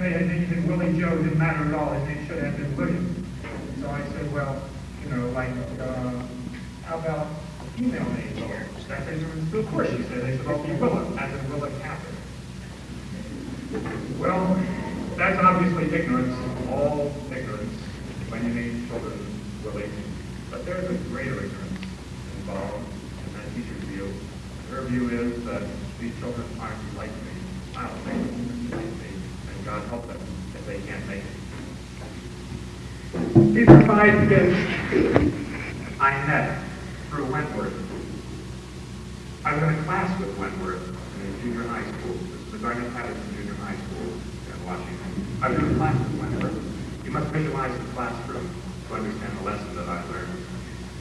fact they had named Willie Joe didn't matter at all. His name should have been William. So I said, well, you know, like, uh, how about female names? That they were, of course, she said. They said, well, be Willa, as in Willa Catherine. Well, that's obviously ignorance, all ignorance, when you name children Willie. But there's a greater ignorance involved in that teacher's view. Her view is that these children aren't like me. I don't think they're like me, and God help them if they can't make it. These are five kids I met through Wentworth. I was in a class with Wentworth in junior high school. This is the Garnet Patterson Junior High School in Washington. I was in a class with Wentworth. You must visualize the classroom to understand the lesson that I learned.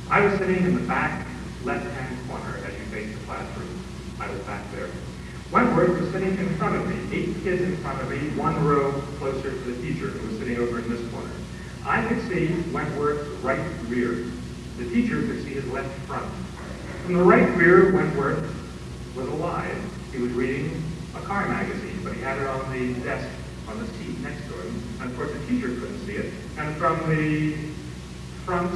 I was sitting in the back left-hand corner as you face the classroom. I was back there. Wentworth was sitting in front of me, eight kids in front of me, one row closer to the teacher who was sitting over in this corner. I could see Wentworth's right rear. The teacher could see his left front. From the right rear, Wentworth was alive. He was reading a car magazine, but he had it on the desk on the seat next to him. And of course, the teacher couldn't see it. And from the front,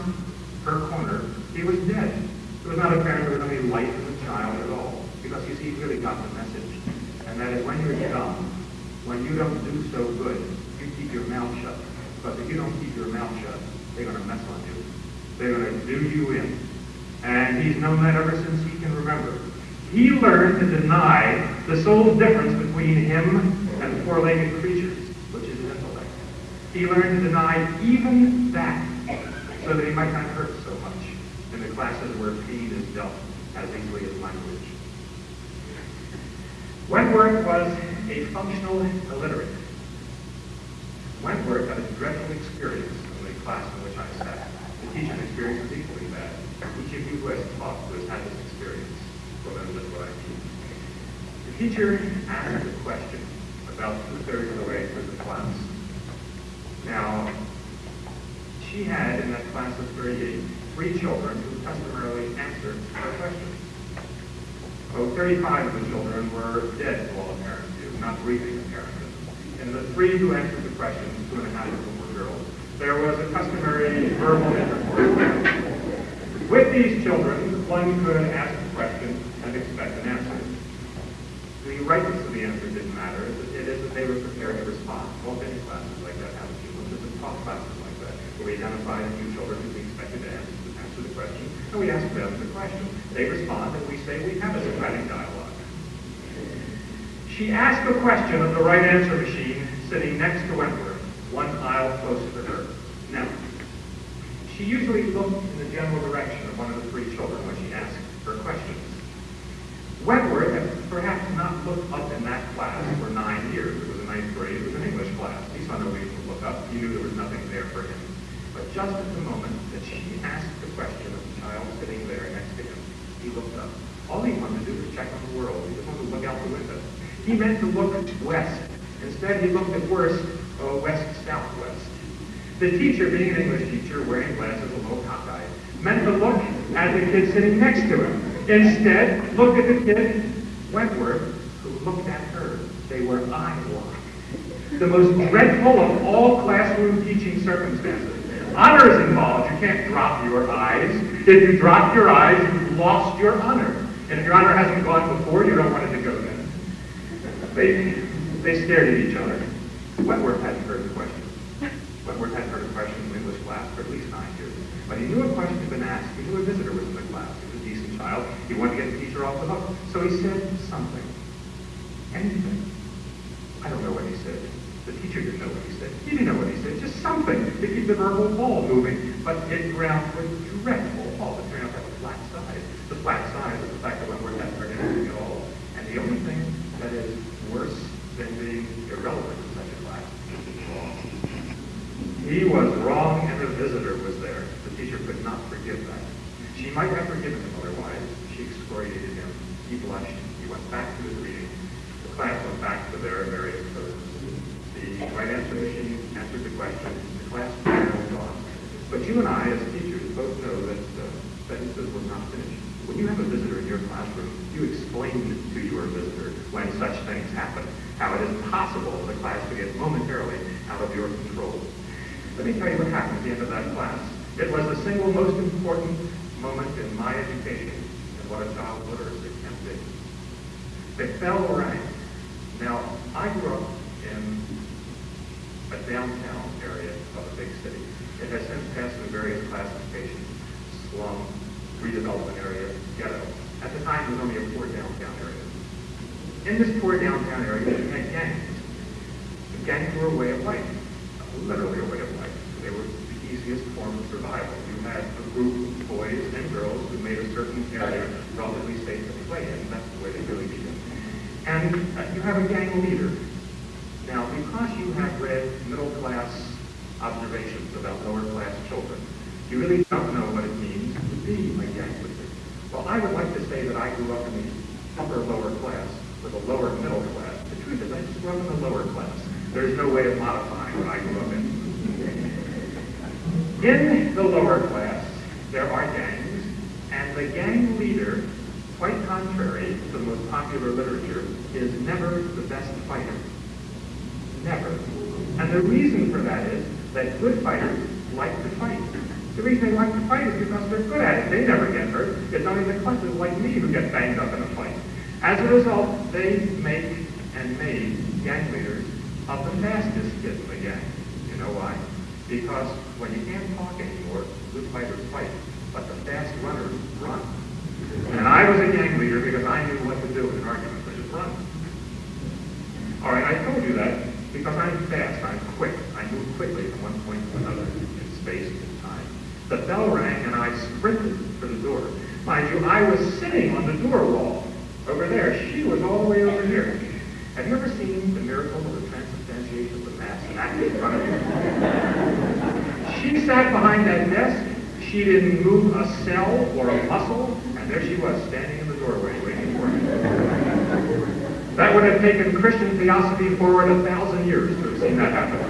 her corner, he was dead. It was not apparent there was any life in the child at all, because you see, he really got the message. And that is when you're dumb, when you don't do so good, you keep your mouth shut. Because if you don't keep your mouth shut, they're going to mess on you. They're going to do you in. And he's known that ever since he can remember. He learned to deny the sole difference between him and the four-legged creatures, which is intellect. He learned to deny even that so that he might not hurt so much in the classes where pain is dealt as easily as language. Wentworth was a functional illiterate. Wentworth had a dreadful experience in the class in which I teacher's experience was equally bad. Each of you who has taught who has had this experience will just what I. The teacher asked a question about two-thirds of the way through the class. Now, she had in that class of 38 three children who customarily answered her questions. Oh, 35 of the children were dead to all apparent view, not breathing apparently. And the three who answered the questions, two and a half of them were girls, there was a customary verbal intercourse. With these children, one could ask a question and expect an answer. The rightness of the answer didn't matter. It is that they were prepared to respond. All many classes like that have. This is talk classes like that, where we identify a few children who we expected to answer answer the question, and we ask them the question. They respond, and we say we have a Socratic dialogue. She asked a question of the right answer machine sitting next to Wentworth, one aisle closer to her. Now, she usually looked in the general direction of one of the three children when she asked her questions. Wentworth had perhaps not looked up in that class for nine years. It was a ninth grade. It was an English class. He saw no reason to look up. He knew there was nothing there for him. But just at the moment that she asked the question of the child sitting there next to him, he looked up. All he wanted to do was check on the world. He just wanted to look out the window. He meant to look west. Instead, he looked at worst, uh, west-southwest. The teacher, being an English teacher, wearing glasses, a little cockeyed, meant to look at the kid sitting next to him. Instead, looked at the kid, Wentworth, who looked at her. They were eye locked. The most dreadful of all classroom teaching circumstances. Honor is involved. You can't drop your eyes. If you drop your eyes, you've lost your honor. And if your honor hasn't gone before, you don't want it to go then. They, they stared at each other. Wentworth hadn't heard the question. Wentworth hadn't heard a question in English class for at least nine years. But he knew a question had been asked. He knew a visitor was in the class. He was a decent child. He wanted to get the teacher off the hook. So he said something. Anything. I don't know what he said. The teacher didn't know what he said. He didn't know what he said. Just something to keep the verbal ball moving. But it ground with dreadful ball. It turned out to have a flat side. The flat side was the fact that Wentworth hadn't heard anything at all. And the only thing that is worse than being irrelevant in such a class is wrong. He was wrong and the visitor was there. The teacher could not forgive that. She might have forgiven him otherwise. She excoriated him. He blushed. He went back to his reading. The class went back to their various posts. The right answer machine answered the question. The class moved on. But you and I, as teachers, both know that uh, sentences were not finish. When you have a visitor in your classroom, you explain to your visitor when such things happen, how it is possible for the class to get momentarily out of your control. Let me tell you what happened at the end of that class. It was the single most important moment in my education and what a child literacy can be. The fell rang. Now, I grew up in a downtown area of a big city. It has since passed through various classifications, slum, redevelopment area, ghetto. At the time, it was only a poor downtown area. In this poor downtown area, you had gangs. The gangs were a way of life, literally a way of life. They were the easiest form of survival. You had a group of boys and girls who made a certain area relatively safe to play in. That's the way they really did it. And uh, you have a gang leader. Now, because you have read middle class observations about lower class children, you really don't know what it means to be a gang leader. Well, I would like to say that I grew up in the upper lower class with a lower middle class. The truth is I just grew up in the lower class. There's no way of modifying what I grew up in. The lower class, there are gangs, and the gang leader, quite contrary to the most popular literature, is never the best fighter. Never. And the reason for that is that good fighters like to fight. The reason they like to fight is because they're good at it. They never get hurt. It's only the clutches like me who get banged up in a fight. As a result, they make and made gang leaders of the fastest kids in the gang. You know why? Because when you can't talk anymore, good fighters fight, but the fast runners run. And I was a gang leader because I knew what to do in an argument, which is run. All right, I told you that because I'm fast, I'm quick. I move quickly from one point to another in space and time. The bell rang and I sprinted for the door. Mind you, I was sitting on the door wall over there. She was all the way over here. Have you ever seen the miracle of the transubstantiation of the Mass acted in front of you? She sat behind that desk. She didn't move a cell or a muscle, and there she was, standing in the doorway waiting for me. That would have taken Christian theosophy forward a thousand years to have seen that happen.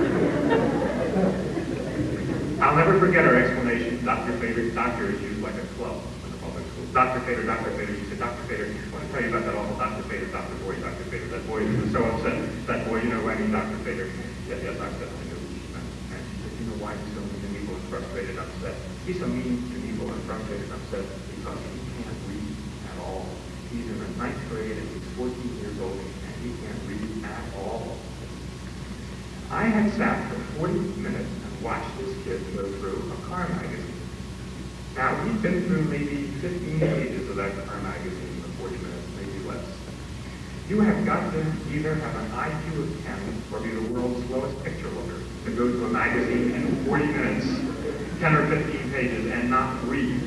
I'll never forget her explanation. Dr. Fader, doctor is used like a club in the public school. Dr. Fader, Dr. Fader, she said, Dr. Fader, I want to tell you about that awful Dr. Fader, Dr. Boy, Dr. Fader. That boy who was so upset. That boy, you know, I mean, Dr. Fader. Yes, yes, I said, I knew what she meant. And she said, you know why he's so evil and frustrated and upset? He's so mean and evil and frustrated and upset because he can't read at all. He's in the ninth grade and he's 14 years old and he can't read at all. I had sat for 40 minutes and watched this kid go through a car magazine. Now, he'd been through maybe 15 pages of that car magazine in 40 minutes, maybe less. You have got to either have an IQ of 10 or be the world's slowest picture looker to go to a magazine in 40 minutes, 10 or 15 pages, and not read.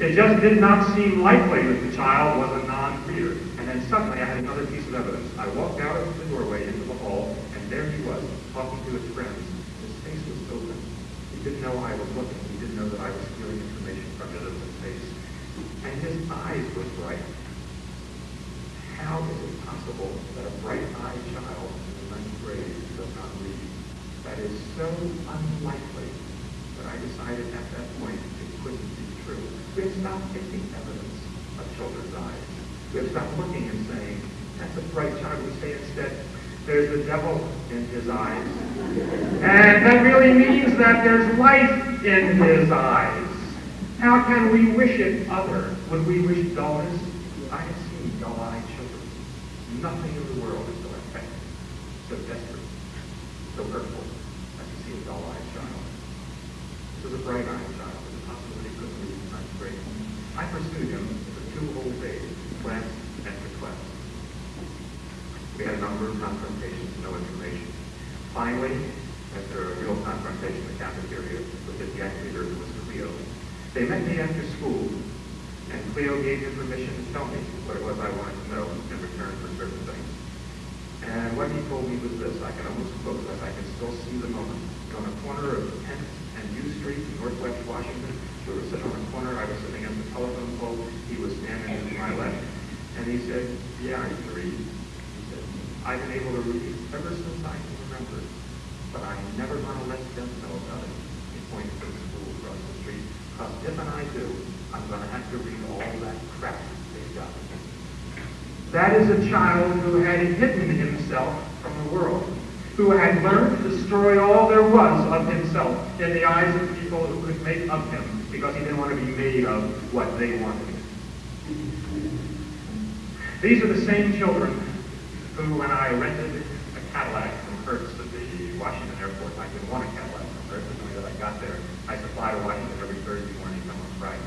It just did not seem likely that the child was a non-reader. And then suddenly I had another piece of evidence. I walked out of the doorway into the hall, and there he was, talking to his friends. His face was open. He didn't know I was looking. He didn't know that I was stealing information from his open face. And his eyes were bright. How is it possible that a bright-eyed child in the ninth grade does not read? That is so unlikely that I decided at that point it couldn't be true. We have stopped taking evidence of children's eyes. We have stopped looking and saying, that's a bright child. We say instead, there's the devil in his eyes. And that really means that there's life in his eyes. How can we wish it other? Would we wish dullness? I have seen dull-eyed children. Nothing in the world is so effective, so desperate, so hurtful as to see a dull-eyed child. This was a bright-eyed child with the possibility of read in ninth grade. I pursued him for two whole days, class after class. We had a number of confrontations, no information. Finally, after a real confrontation in the cafeteria with his gang leader, who was Cleo, they met me after school, and Cleo gave him permission to tell me what it was I wanted to know in return for certain things. And what he told me was this, I can almost it, I can still see the moment. On the corner of 10th and U Street in Northwest Washington, we were sitting on the corner, I was sitting at the telephone pole, he was standing to my left, and he said, yeah, I can read. He said, I've been able to read ever since I can remember, but I'm never going to let them know about it. He pointed to the school across the street, because if and I do, I'm going to have to read all that crap they've got. That is a child who had hidden himself from the world, who had learned to destroy all there was of himself in the eyes of people who could make of him because he didn't want to be made of what they wanted. These are the same children who, when I rented a Cadillac from Hertz at the Washington airport, I didn't want a Cadillac from Hertz, the way that I got there, I supplied to Washington every Thursday morning, come on Friday,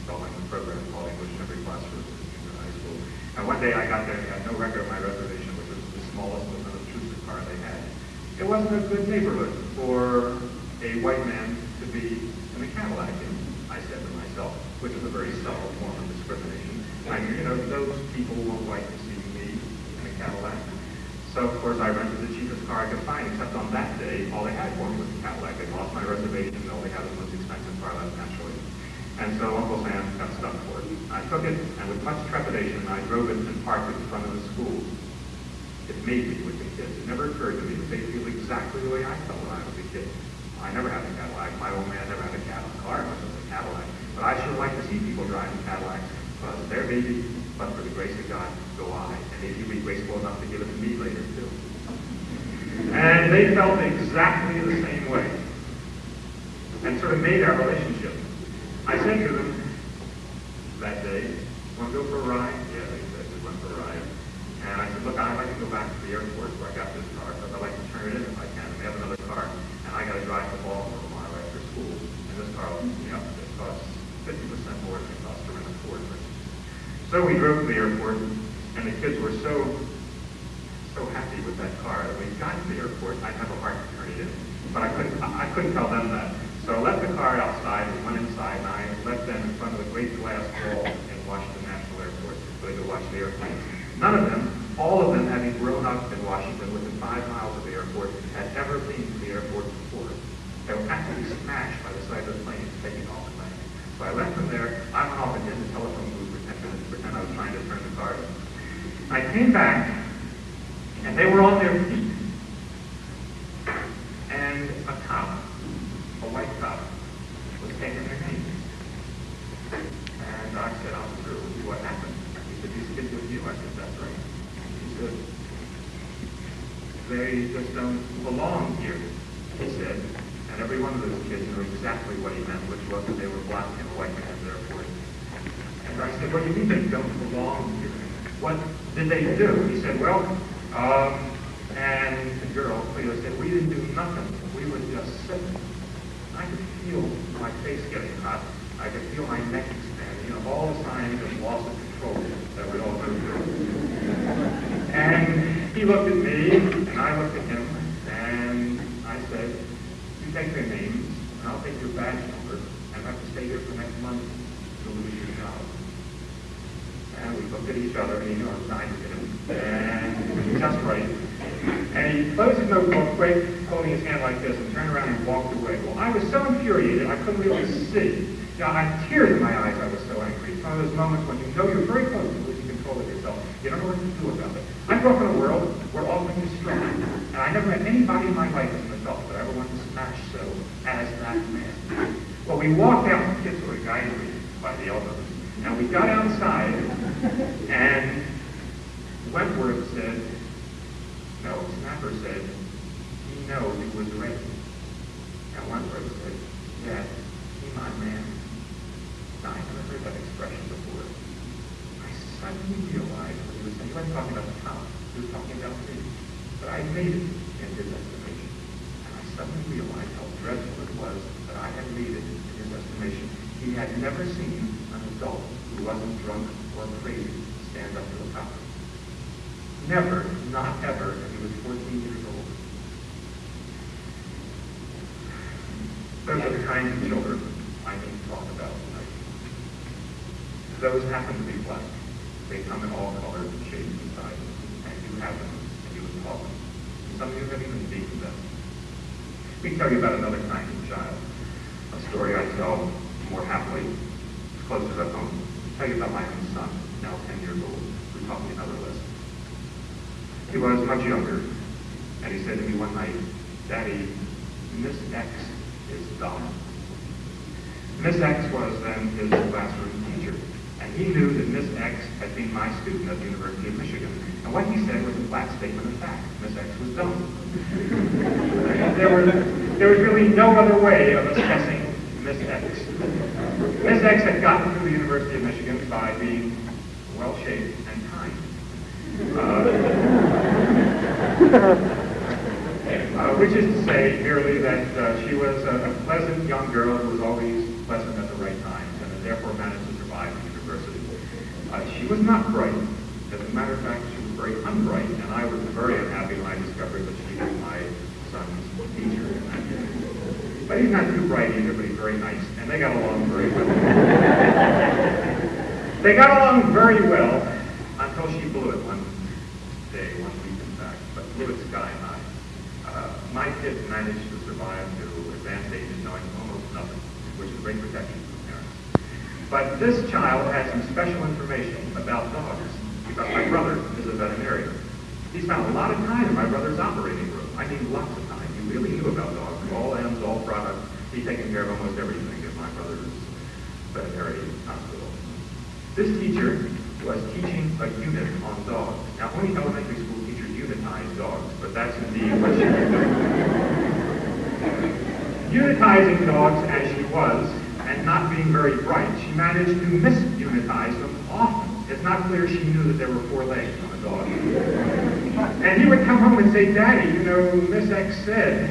installing the program called English in every classroom in high school. And one day I got there and had no record of my reservation, which was the smallest unobtrusive car they had. It wasn't a good neighborhood for a white man to be in a Cadillac in, I said to myself, which is a very subtle form of discrimination. I you know, those people won't like to see me in a Cadillac. So, of course, I rented the cheapest car I could find, except on that day, all they had for me was a Cadillac. I lost my reservation, and all they had was the most expensive car left, naturally. And so Uncle Sam got stuck for it. I took it, and with much trepidation, I drove it and parked it in front of the school. It made me with the kids. It never occurred to me that they feel exactly the way I felt when I was a kid. I never had a Cadillac. My old man never had a Cadillac car, much as a Cadillac. But I sure like to see people driving Cadillacs because their baby, but for the grace of God, go I. And maybe you'll be graceful enough to give it to me later, too. And they felt exactly the same way. And sort of made our relationship. I said to them that day, want to go for a ride? Yeah, they said, we went for a ride. And I said, look, I'd like to go back to the airport where I got this car, because I'd like to turn it in if I can. And we have another car, and I got to drive to Baltimore a mile after school. And this car, you know, it costs 50% more than it costs to rent a Ford, for instance. So we drove to the airport, and the kids were so, so happy with that car we got to the airport, I'd have a heart in. But I couldn't, I couldn't tell them that. So I left the car outside, we went inside, and I left them in front of the great glass wall in Washington National Airport so they could watch the airplanes. None of them, all of them having grown up in Washington within five miles of the airport, had ever been to the airport before. They were absolutely smashed by the sight of the planes taking off and landing. So I left them there. I went off and did the telephone booth pretend, pretend I was trying to turn the car in. I came back, and they were on their feet. And a cop, a white cop, was taking their names. And I said, Officer, what happened? He said, these kids with you. I said, that's right. He said, they just don't belong here, he said. And every one of those kids knew exactly what he meant, which was that they were black and white man's airport. And I said, what do you mean they don't belong here? What did they do? He said, well, um, and the girl, Cleo, said, we didn't do nothing. We were just sitting. I could feel my face getting hot. I could feel my neck expanding. You know, all the signs of loss of control that we all go through. And he looked at me, and I looked at him, and I said, you take their names, and I'll take your badge number, and have to stay here for next month. You'll lose your job. And we looked at each other, and he knew I was dying to get him. And he was just right. And he closed his notebook, quick, holding his hand like this, and turned around and walked away. Well, I was so infuriated, I couldn't really see. You know, I had tears in my eyes, I was so angry. It's one of those moments when you know you're very close to losing control of yourself. You don't know what to do about it. I grew up in a world where all things are strong. And I never met anybody in my life as an adult that I ever wanted to smash so as that man. Well, we walked out, kids were guiding by the elbows. And we got outside, and Wentworth said, no, Snapper said, he knows he was ready. And Wentworth said, yeah, he my man. Now, I never heard that expression before. I suddenly realized what he was saying. He wasn't talking about the town. He was talking about me. But I made it in his estimation. And I suddenly realized how dreadful it was that I had made it in his estimation. He had never seen an adult who wasn't drunk or crazy stand up to a cop. Never, not ever, and he was 14 years old. Those are the kinds of children I can talk about tonight. Those happen to be black. They come in all colors and shapes and sizes, and you have them, and you would them. Some of you have even seen them. Me tell you about another kind of child. A story I tell more happily, closer to home. I'll tell you about my own son, now 10 years old, who taught me another lesson. He was much younger, and he said to me one night, Daddy, Miss X is dumb. Miss X was then his classroom teacher, and he knew that Miss X had been my student at the University of Michigan. And what he said was a flat statement of fact. Miss X was dumb. there, was, there was really no other way of assessing Miss X. Miss X had gotten to the University of Michigan by being well-shaped and kind. Uh, uh, which is to say merely that uh, she was a, a, pleasant young girl who was always pleasant at the right times and therefore managed to survive the university. Uh, she was not bright. As a matter of fact, she was very unbright, and I was very unhappy when I discovered that she was my son's teacher. But he's not too bright either, but he's very nice, and they got along very well. they got along very well until she blew it one day, one week in fact, but blew it sky high. Uh, my kids managed to survive to advanced ages knowing almost nothing, which is great protection for parents. But this child had some special information about dogs because my brother is a veterinarian. He spent a lot of time in my brother's operating room. I mean, lots of time. He really knew about dogs, all ends, all products. He'd taken care of almost everything at my brother's veterinary hospital. This teacher was teaching a unit on dogs. Now, only elementary school teachers unitize dogs, but that's indeed what she was doing. Unitizing dogs as she was, and not being very bright, she managed to misunitize them often. It's not clear she knew that there were four legs on a dog. And he would come home and say, Daddy, you know, Miss X said,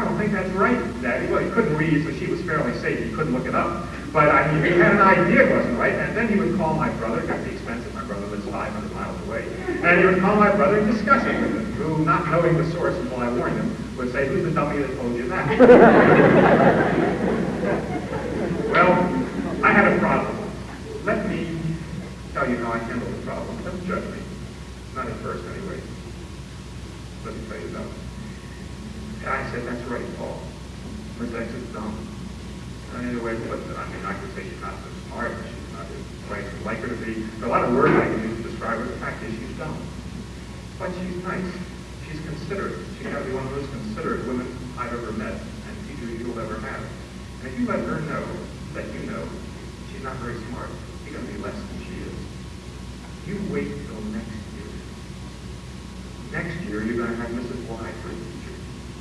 I don't think that's right, Daddy. Well, he couldn't read, so she was fairly safe. He couldn't look it up. But I mean, he had an idea it wasn't right, and then he would call my brother, got the expense of my brother lives 500 miles away, and he would call my brother and discuss it with him, who, not knowing the source until I warned him, would say, who's the dummy that told you that? well, I had a problem. Let me tell you how I handled the problem. Don't judge me. Not at first, anyway. Let me tell you though. I said, that's right, Paul. Miss X is dumb. Any way to put it. I mean, I could say she's not so smart, she's not bright as like her to be. There a lot of words I can use to describe her. The fact is she's dumb. But she's nice. She's considerate. She's got to be one of the most considerate women I've ever met and teachers you'll ever have. And if you let her know that you know she's not very smart, you're going to be less than she is. You wait till next year. Next year, you're going to have Mrs. Y for a teacher.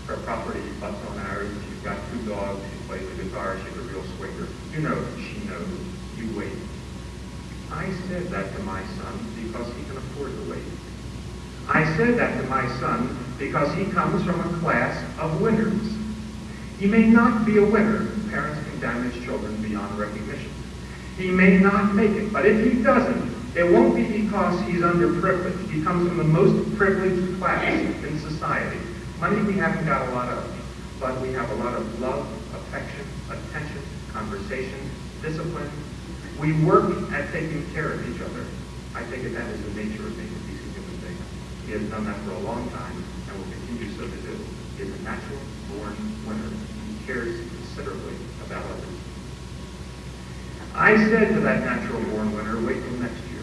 Her property butts on ours. She's got two dogs. She plays the guitar. She's a real swinger. You know she knows. You wait. I said that to my son because he can afford to wait. I said that to my son because he comes from a class of winners. He may not be a winner. Parents can damage children beyond recognition. He may not make it, but if he doesn't, it won't be because he's underprivileged. He comes from the most privileged class in society. Money we haven't got a lot of, but we have a lot of love, affection, attention, conversation, discipline. We work at taking care of each other. I think that that is the nature of being a decent human being. He has done that for a long time Is a natural born winner. He cares considerably about others. I said to that natural born winner, wait till next year.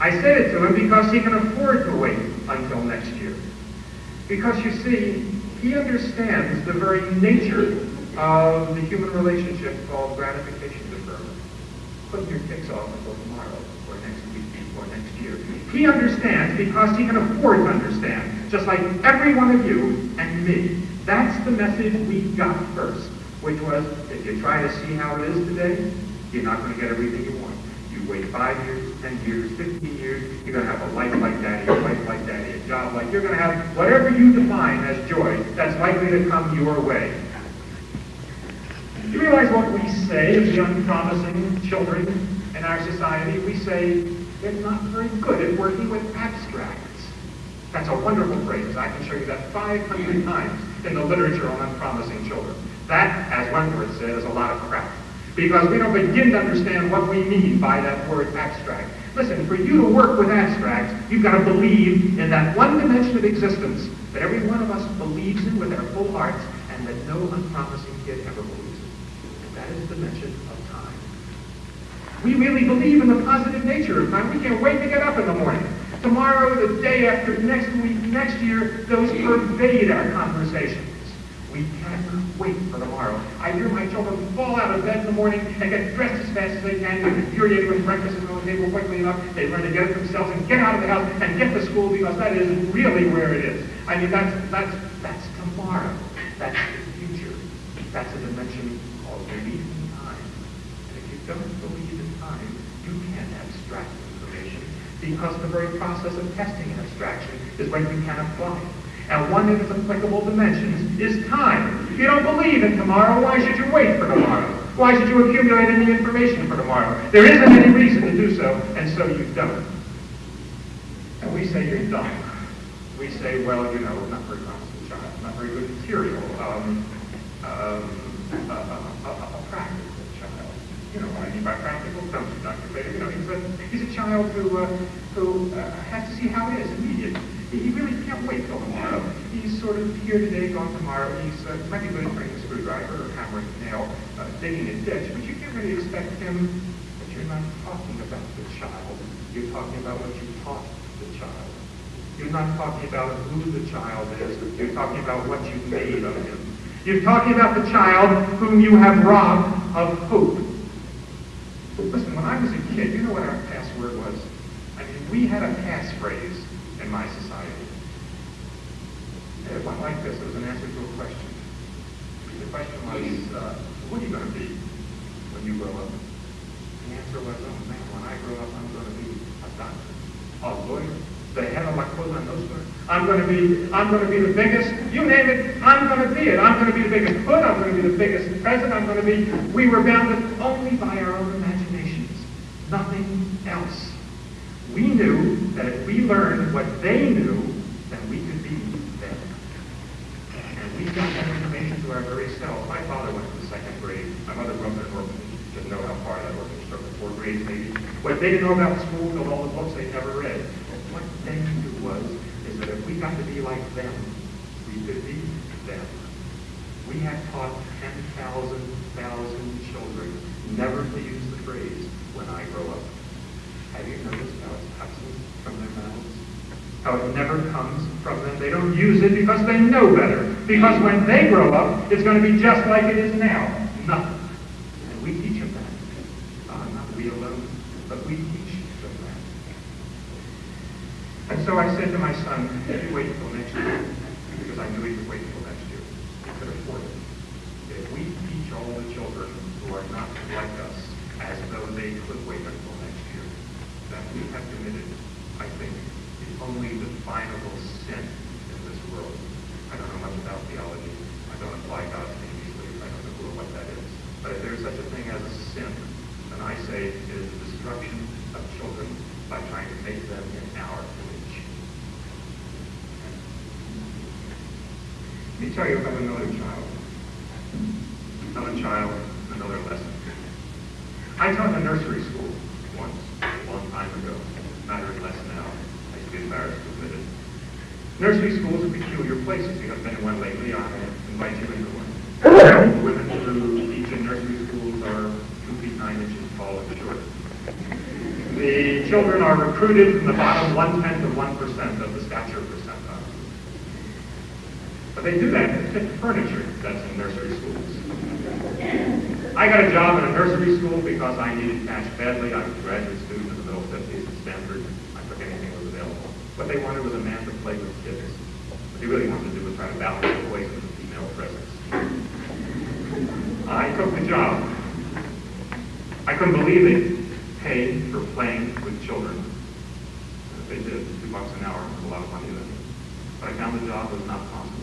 I said it to him because he can afford to wait until next year. Because you see, he understands the very nature of the human relationship called gratification deferment. Putting your kicks off until tomorrow or next week or next year. He understands because he can afford to understand, just like every one of you and me. That's the message we got first, which was, if you try to see how it is today, you're not going to get everything you want. You wait five years, ten years, fifteen years, you're going to have a life like daddy, a wife like daddy, a job like, you're going to have whatever you define as joy that's likely to come your way. You realize what we say of the unpromising children in our society? We say they're not very good at working with abstracts. That's a wonderful phrase. I can show you that 500 times in the literature on unpromising children. That, as one Wentworth said, is a lot of crap. Because we don't begin to understand what we mean by that word abstract. Listen, for you to work with abstracts, you've got to believe in that one dimension of existence that every one of us believes in with our full hearts and that no unpromising kid ever believes in. That is the dimension. We really believe in the positive nature of time. We can't wait to get up in the morning. Tomorrow, the day after, next week, next year, those pervade our conversations. We cannot wait for tomorrow. I hear my children fall out of bed in the morning and get dressed as fast as they can, and infuriated when breakfast is on the table quickly enough. They learn to get it themselves and get out of the house and get to school because that is really where it is. I mean, that's, that's, that's tomorrow. That's the future. That's a dimension called in time. And if you don't believe in time, you can't abstract information because the very process of testing an abstraction is when you can apply. And one of its applicable dimensions is time. If you don't believe in tomorrow, why should you wait for tomorrow? Why should you accumulate any information for tomorrow? There isn't any reason to do so, and so you don't. And we say you're dumb. We say, well, you know, not very constant child, not very good material, um, um, a, a, a, a practical child. You know what I mean by practical? Don't you, Dr. Fader? You know, he's a, he's a child who, uh, who uh, has to see how it is immediately. He really can't wait till tomorrow. He's sort of here today, gone tomorrow. He's uh, might be good at turning a screwdriver or hammering a nail, uh, digging a ditch, but you can't really expect him. But you're not talking about the child. You're talking about what you taught the child. You're not talking about who the child is. You're talking about what you made of him. You're talking about the child whom you have robbed of hope. Listen, when I was a kid, you know what our password was? I mean, we had a passphrase in my society. It went like this. It was an answer to a question. The question was, uh, what are you going to be when you grow up? The answer was, oh man, when I grow up, I'm going to be a doctor, a lawyer, the head of my Cosa Nostra. I'm going to be, I'm going to be the biggest, you name it, I'm going to be it. I'm going to be the biggest hood, I'm going to be the biggest president, I'm going to be, we were bounded only by our own imaginations, nothing else. We knew that if we learned what they knew, then we could be them. And we got that information to our very selves. My father went to the second grade. My mother grew up in an orphanage. Didn't know how far that orphanage took, four grades maybe. What they didn't know about school filled all the books they never read. But what they knew was, is that if we got to be like them, we could be them. We have taught 10,000, thousand children never to use the phrase, when I grow up. Have you noticed how it's absent from their mouths? How it never comes from them? They don't use it because they know better. Because when they grow up, it's going to be just like it is now. Nothing. And we teach them that. Uh, not we alone, but we teach them that. And so I said to my son, you wait until next year, because I knew he could wait until next year. He could afford it. If we teach all the children who are not like us as though they could wait until next year, then we have committed, I think, the only definable sin in this world. I don't know much about theology. I don't apply God's name easily. I don't know who or what that is. But if there is such a thing as a sin, then I say it is the destruction of children by trying to make them in our image. Tell you about another child. Another child, another lesson. I taught in a nursery school once, a long time ago. Matters less now. I to be embarrassed to admit it. Nursery schools are peculiar places. You haven't been in one lately. I invite you into one. Women who teach in nursery schools are two feet nine inches tall and short. The children are recruited from the bottom one-tenth of one percent of the stature percentile. But they do that to fit furniture that's in nursery schools. I got a job in a nursery school because I needed cash badly. I was a graduate student in the middle 50s at Stanford. I took anything that was available. What they wanted was a man to play with kids. What they really wanted to do was try to balance the boys with the female presence. I took the job. I couldn't believe they paid for playing with children. They did, two bucks an hour, was a lot of money then. But I found the job was not possible.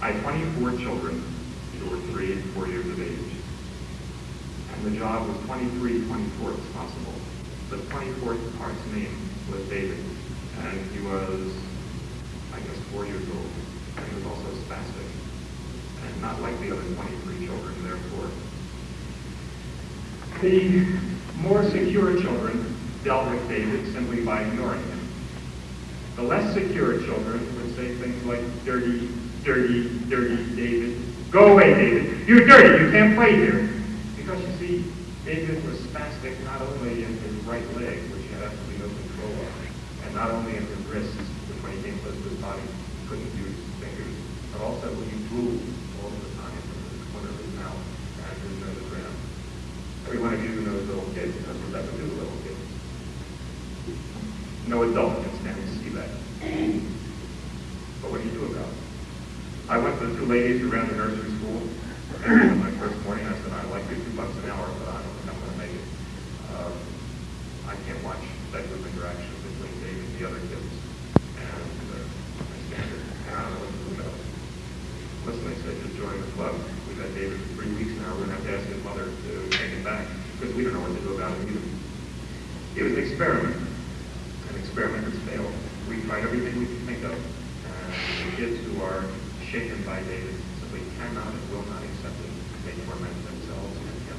I had 24 children who were three and four years of age. And the job was 23 24ths possible. The 24th part's name was David. And he was, I guess, four years old. And he was also spastic. And not like the other 23 children, therefore. The more secure children dealt with David simply by ignoring him. The less secure children would say things like, dirty, dirty, dirty David. Go away, David. You're dirty. You can't play here. Because you see, David was spastic not only in his right leg, which he had absolutely no control of, and not only in his wrists, which when he came close to his body, he couldn't use his fingers, but also when he drooled all the time from the corner of his mouth and his nose around. Every one of you knows little kids, because we're would do to little kids. No adult who ran the nursery school. And my first morning, I said, I'd like you two bucks an hour, but I don't think I'm going to make it. Um, I can't watch that group interaction between David and the other kids. And uh, I stand there, and I don't know what to do about it. Listen, they said, just join the club. We've had David for three weeks now. We're going to have to ask his mother to take him back because we don't know what to do about it either. It was an experiment. An experiment has failed. We tried everything we could think of. And the kids who are shaken by David simply cannot and will not accept it. They torment themselves and him.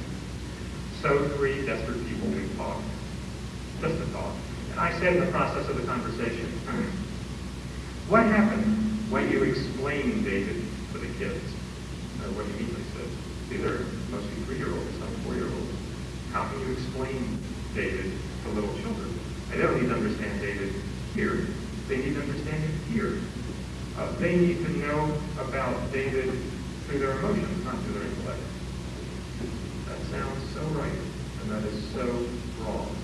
So three desperate people we talked, just to talk. And I said in the process of the conversation, what happened when you explained David to the kids? Uh, what do you mean, they said. These are mostly three-year-olds, some four-year-olds. How can you explain David to little children? And they don't need to understand David here. They need to understand him here. Uh, they need to know about David through their emotions, not through their intellect. That sounds so right, and that is so wrong.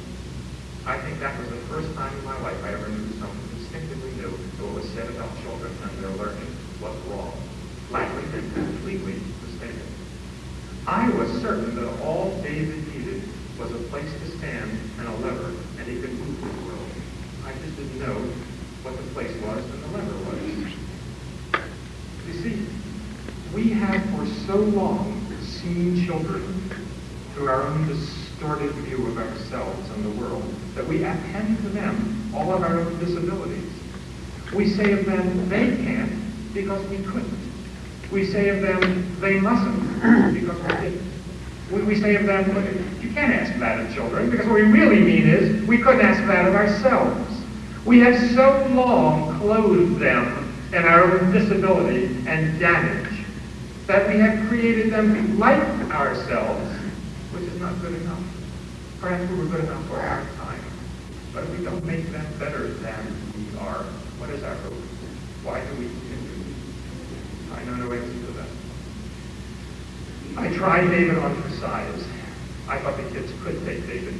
I think that was the first time in my life I ever knew something instinctively knew that what was said about children and their learning was wrong, flatly and completely mistaken. I was certain that all David needed was a place to stand and a lever, and he could move the world. I just didn't know what the place was and the lever was. You see, we have for so long seen children through our own distorted view of ourselves and the world that we append to them all of our own disabilities. We say of them, they can't because we couldn't. We say of them, they mustn't because we didn't. We, we say of them, you can't ask that of children because what we really mean is we couldn't ask that of ourselves. We have so long clothed them in our own disability and damage that we have created them like ourselves, which is not good enough. Perhaps we were good enough for our time, but we don't make them better than we are, what is our hope? Why do we continue? I know no answer to that. I tried David on for size. I thought the kids could take David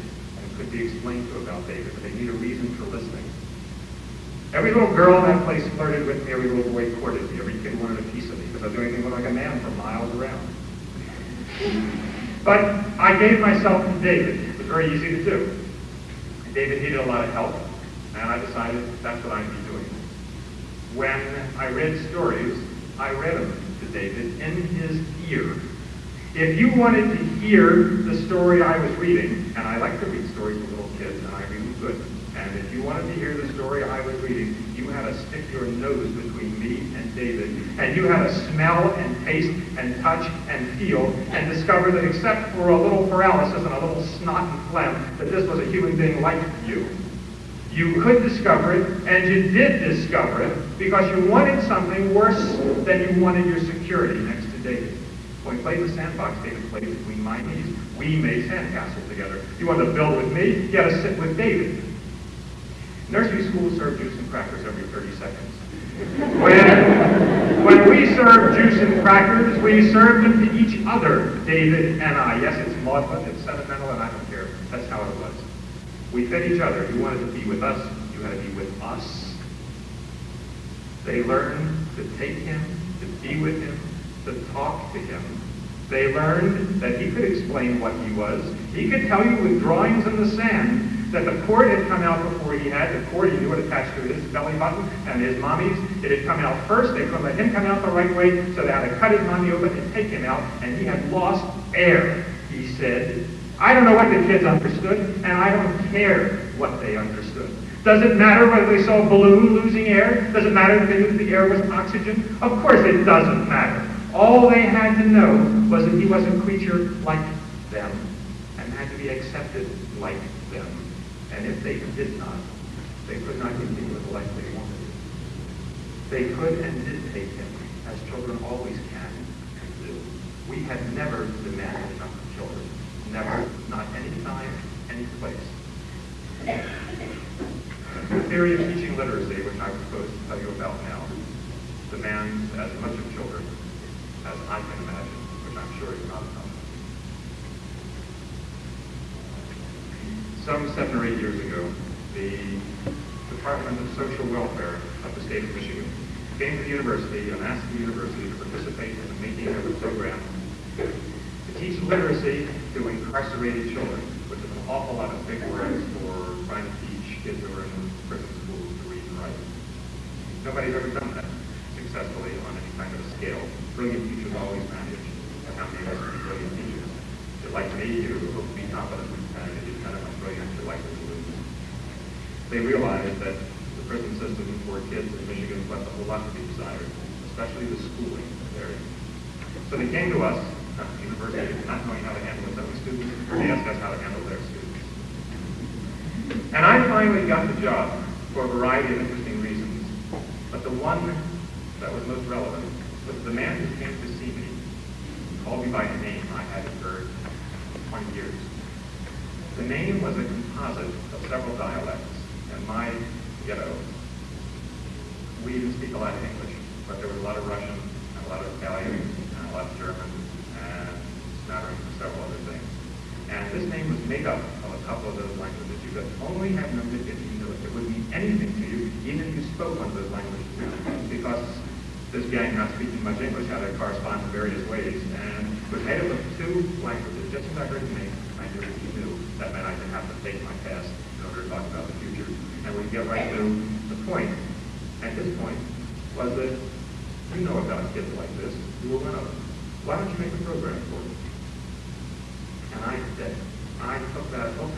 could be explained to about David, but they need a reason for listening. Every little girl in that place flirted with me. Every little boy courted me. Every kid wanted a piece of me because I was doing anything like a man for miles around. But I gave myself to David. It was very easy to do. David needed a lot of help, and I decided that's what I'd be doing. When I read stories, I read them to David in his ear. If you wanted to hear the story I was reading, and I like to read stories to little kids, and I them good, and if you wanted to hear the story I was reading, you had to stick your nose between me and David, and you had to smell and taste and touch and feel and discover that except for a little paralysis and a little snot and phlegm, that this was a human being like you. You could discover it, and you did discover it, because you wanted something worse than you wanted your security next to David. When we played in the sandbox, David played between my knees. We made sandcastles together. You wanted to build with me, you had to sit with David. Nursery school served juice and crackers every 30 seconds. When, when we served juice and crackers, we served them to each other, David and I. Yes, it's maudlin, it's sentimental, and I don't care. That's how it was. We fed each other. You wanted to be with us, you had to be with us. They learned to take him, to be with him, to talk to him. They learned that he could explain what he was. He could tell you with drawings in the sand that the cord had come out before he had. The cord he knew it attached to his belly button and his mommy's. It had come out first. They couldn't let him come out the right way, so they had to cut his mommy open and take him out. And he had lost air, he said. I don't know what the kids understood, and I don't care what they understood. Does it matter whether they saw a balloon losing air? Does it matter if they knew the air was oxygen? Of course it doesn't matter. All they had to know was that he was a creature like them and had to be accepted like them. And if they did not, they could not continue with the life they wanted. They could and did take him, as children always can and do. We had never demanded enough of children. Never, not any time, any place. The theory of teaching literacy, which I propose to tell you about now, demands as much of children as I can imagine, which I'm sure is not enough. Some seven or eight years ago, the Department of Social Welfare of the state of Michigan, came to the university and asked the university to participate in the making of a program to teach literacy to incarcerated children, which is an awful lot of big words for trying to teach kids who are in prison schools to read and write. Nobody's ever done that successfully on any kind of a scale. Brilliant teachers always manage. How many of us are brilliant teachers? You're like me, hope to be competent, and if you're kind of brilliant, you're likely to lose. They realized that the prison system for kids in Michigan left a whole lot to be desired, especially the schooling area. So they came to us, the university, not knowing how to handle its own students, they asked us how to handle their students. And I finally got the job for a variety of interesting reasons. But the one that was most relevant was the man who came to see me, called me by a name I hadn't heard in 20 years. The name was a composite of several dialects, and my ghetto, we didn't speak a lot of English, but there was a lot of Russian, and a lot of Italian, and a lot of German, and smattering of several other things. And this name was made up of a couple of those languages. You could only have known it if you knew it. It wouldn't mean anything to you, even if you spoke one of those languages because this gang not speaking much English how to correspond in various ways, and was made up of two languages. Just as I heard name, I knew knew. That meant I didn't have to take my test in order to talk about the future. And we get right to the point. And his point was that you know about kids like this. You of them. Why don't you make a program for them? And I did. I took that hook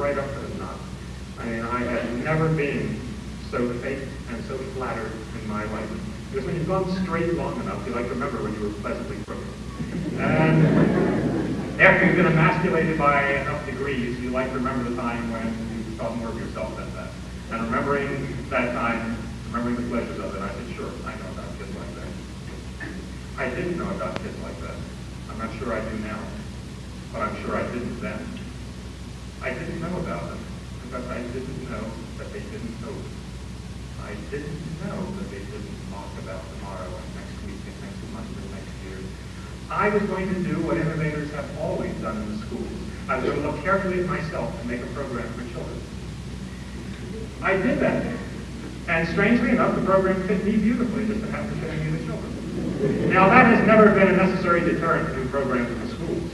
right up to the knot. I mean, I had never been so fake and so flattered in my life. Because when you've gone straight long enough, you like to remember when you were pleasantly crooked. And after you've been emasculated by enough degrees, you like to remember the time when you thought more of yourself than that. And remembering that time, remembering the pleasures of it, I said, sure, I know about kids like that. I didn't know about kids like that. I'm not sure I do now, but I'm sure I didn't then. I didn't know about them because I didn't know that they didn't know. I didn't know that they didn't talk about tomorrow and next week and next month and next year. I was going to do what innovators have always done in the schools. I was going to look carefully at myself and make a program for children. I did that. And strangely enough, the program fit me beautifully, just to have to fit me the children. Now, that has never been a necessary deterrent to do programs in the schools.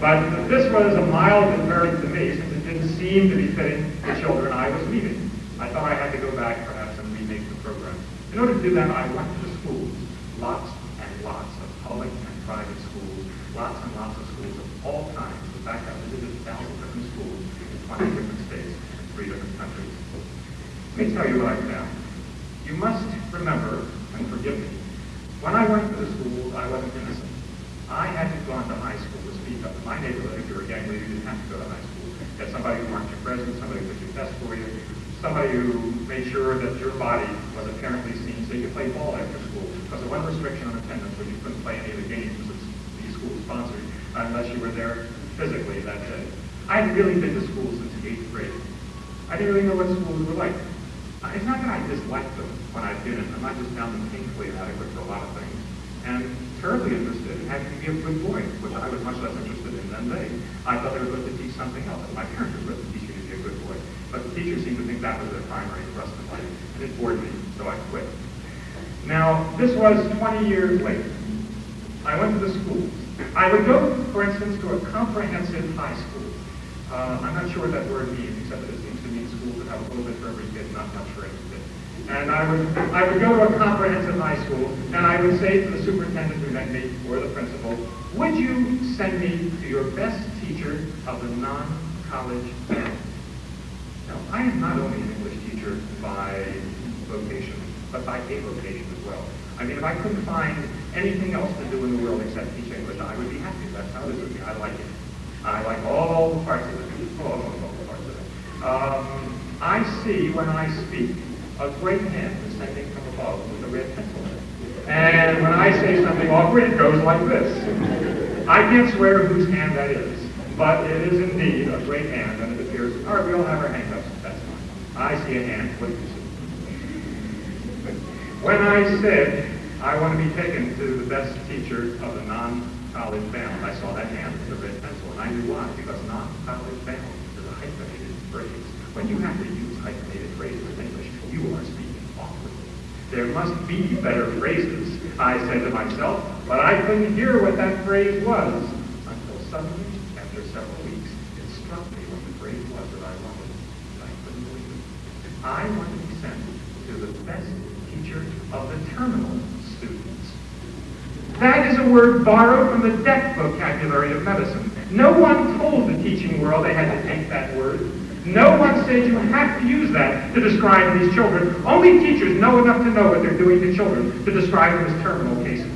But this was a mild deterrent to me, since it didn't seem to be fitting the children I was leaving. I thought I had to go back, perhaps, and remake the program. In order to do that, I went to the schools, lots and lots of public and private schools, lots and lots of schools of all kinds. In fact, I visited thousands different schools in 20 different states three different countries. Let me tell you what I. You must remember, and forgive me, when I went to the schools, I wasn't innocent. I hadn't gone to high school to speak of. In my neighborhood, if you were a gang leader, you didn't have to go to high school. You had somebody who marked your presence, somebody who took your test for you, somebody who made sure that your body was apparently seen so you could play ball after school. Because the one restriction on attendance was you couldn't play any of the games that these schools sponsored unless you were there physically that day. I hadn't really been to school since the eighth grade. I didn't really know what schools were like. Uh, it's not that I disliked them when I've been in them. I just found them painfully inadequate for a lot of things. And terribly interested in having to be a good boy, which I was much less interested in than they. I thought they were supposed to teach something else. My parents were supposed to teach me to be a good boy. But the teachers seemed to think that was their primary thrust in life. And it bored me, so I quit. Now, this was 20 years later. I went to the schools. I would go, for instance, to a comprehensive high school. Uh, I'm not sure what that word means, except that it seems to mean schools that have a little bit for every kid, not much for every kid. And I would, I would go to a comprehensive high school, and I would say to the superintendent who met me, or the principal, would you send me to your best teacher of the non-college family? Now, I am not only an English teacher by vocation, but by avocation as well. I mean, if I couldn't find anything else to do in the world except teach English, I would be happy. That's how it is with me. I like it. I like all the parts of it. All, all, the parts of it. Um, I see when I speak a great hand descending from above with a red pencil. And when I say something awkward, it goes like this. I can't swear whose hand that is, but it is indeed a great hand, and it appears, all right, we all have our hands that's fine. I see a hand, what do you see? When I said I want to be taken to the best teacher of the non-college bound, I saw that hand with the red pencil, and I knew why, because non-college bound is a hyphenated phrase. when you have to use hyphenated phrases in English, you are speaking awkwardly. There must be better phrases, I said to myself, but I couldn't hear what that phrase was until suddenly, after several weeks, it struck me what the phrase was that I wanted. And I couldn't believe it. I want to be sent to the best teacher of the terminal students. That is a word borrowed from the deaf vocabulary of medicine. No one told the teaching world they had to take that word. No one said you have to use that to describe these children. Only teachers know enough to know what they're doing to children to describe them as terminal cases.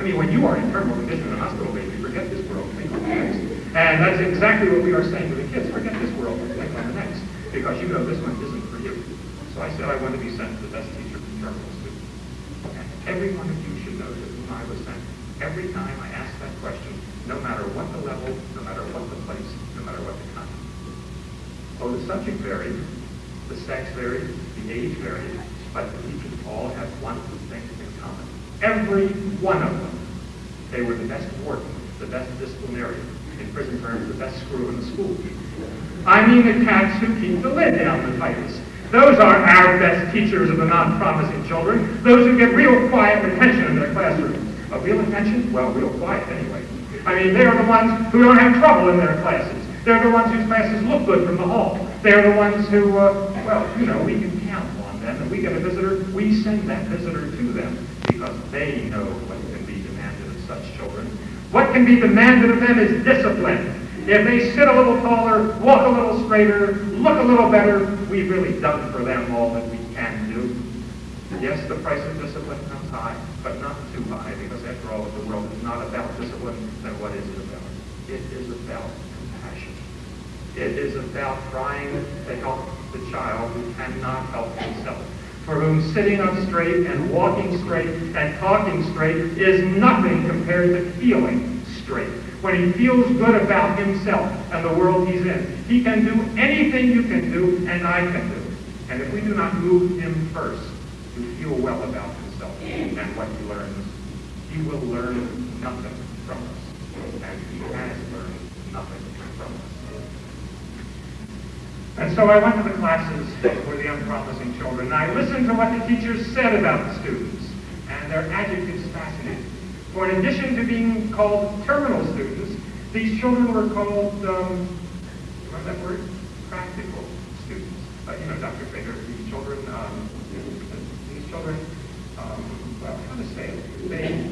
I mean, when you are in terminal condition in a hospital, baby, forget this world. And that's exactly what we are saying to the kids. Forget this world, think on the next. Because you know this one isn't for you. So I said I want to be sent to the best teacher for terminal students. And every one of you should know to whom I was sent. Every time I asked that question, no matter what the level, no matter what the place, no matter what the content. Oh, the subject varied, the sex varied, the age varied, but the teachers all had one thing in common. Every one of them. They were the best warden, the best disciplinarian. In prison terms, the best screw in the school. I mean the cats who keep the lid down the tightest. Those are our best teachers of the non-promising children, those who get real quiet attention in their classrooms. A real attention? Well, real quiet anyway. I mean, they are the ones who don't have trouble in their classes. They're the ones whose classes look good from the hall. They're the ones who, uh, well, you know, we can count on them. And we get a visitor, we send that visitor to them because they know what can be demanded of such children. What can be demanded of them is discipline. If they sit a little taller, walk a little straighter, look a little better, we've really done for them all that we can do. Yes, the price of discipline comes high, but not too high, because after all, the world is not about discipline, then what is it about? It is about compassion. It is about trying to help the child who cannot help himself, for whom sitting up straight and walking straight and talking straight is nothing compared to feeling straight when he feels good about himself and the world he's in. He can do anything you can do and I can do. And if we do not move him first to feel well about himself and what he learns, he will learn nothing from us. And he has learned nothing from us. And so I went to the classes for the unpromising children, and I listened to what the teachers said about the students, and their adjectives fascinated For in addition to being called terminal students, these children were called, um, remember that word? Practical students. Uh, you know, Dr. Finger, these children, um, these children, um, well, how to say it? They,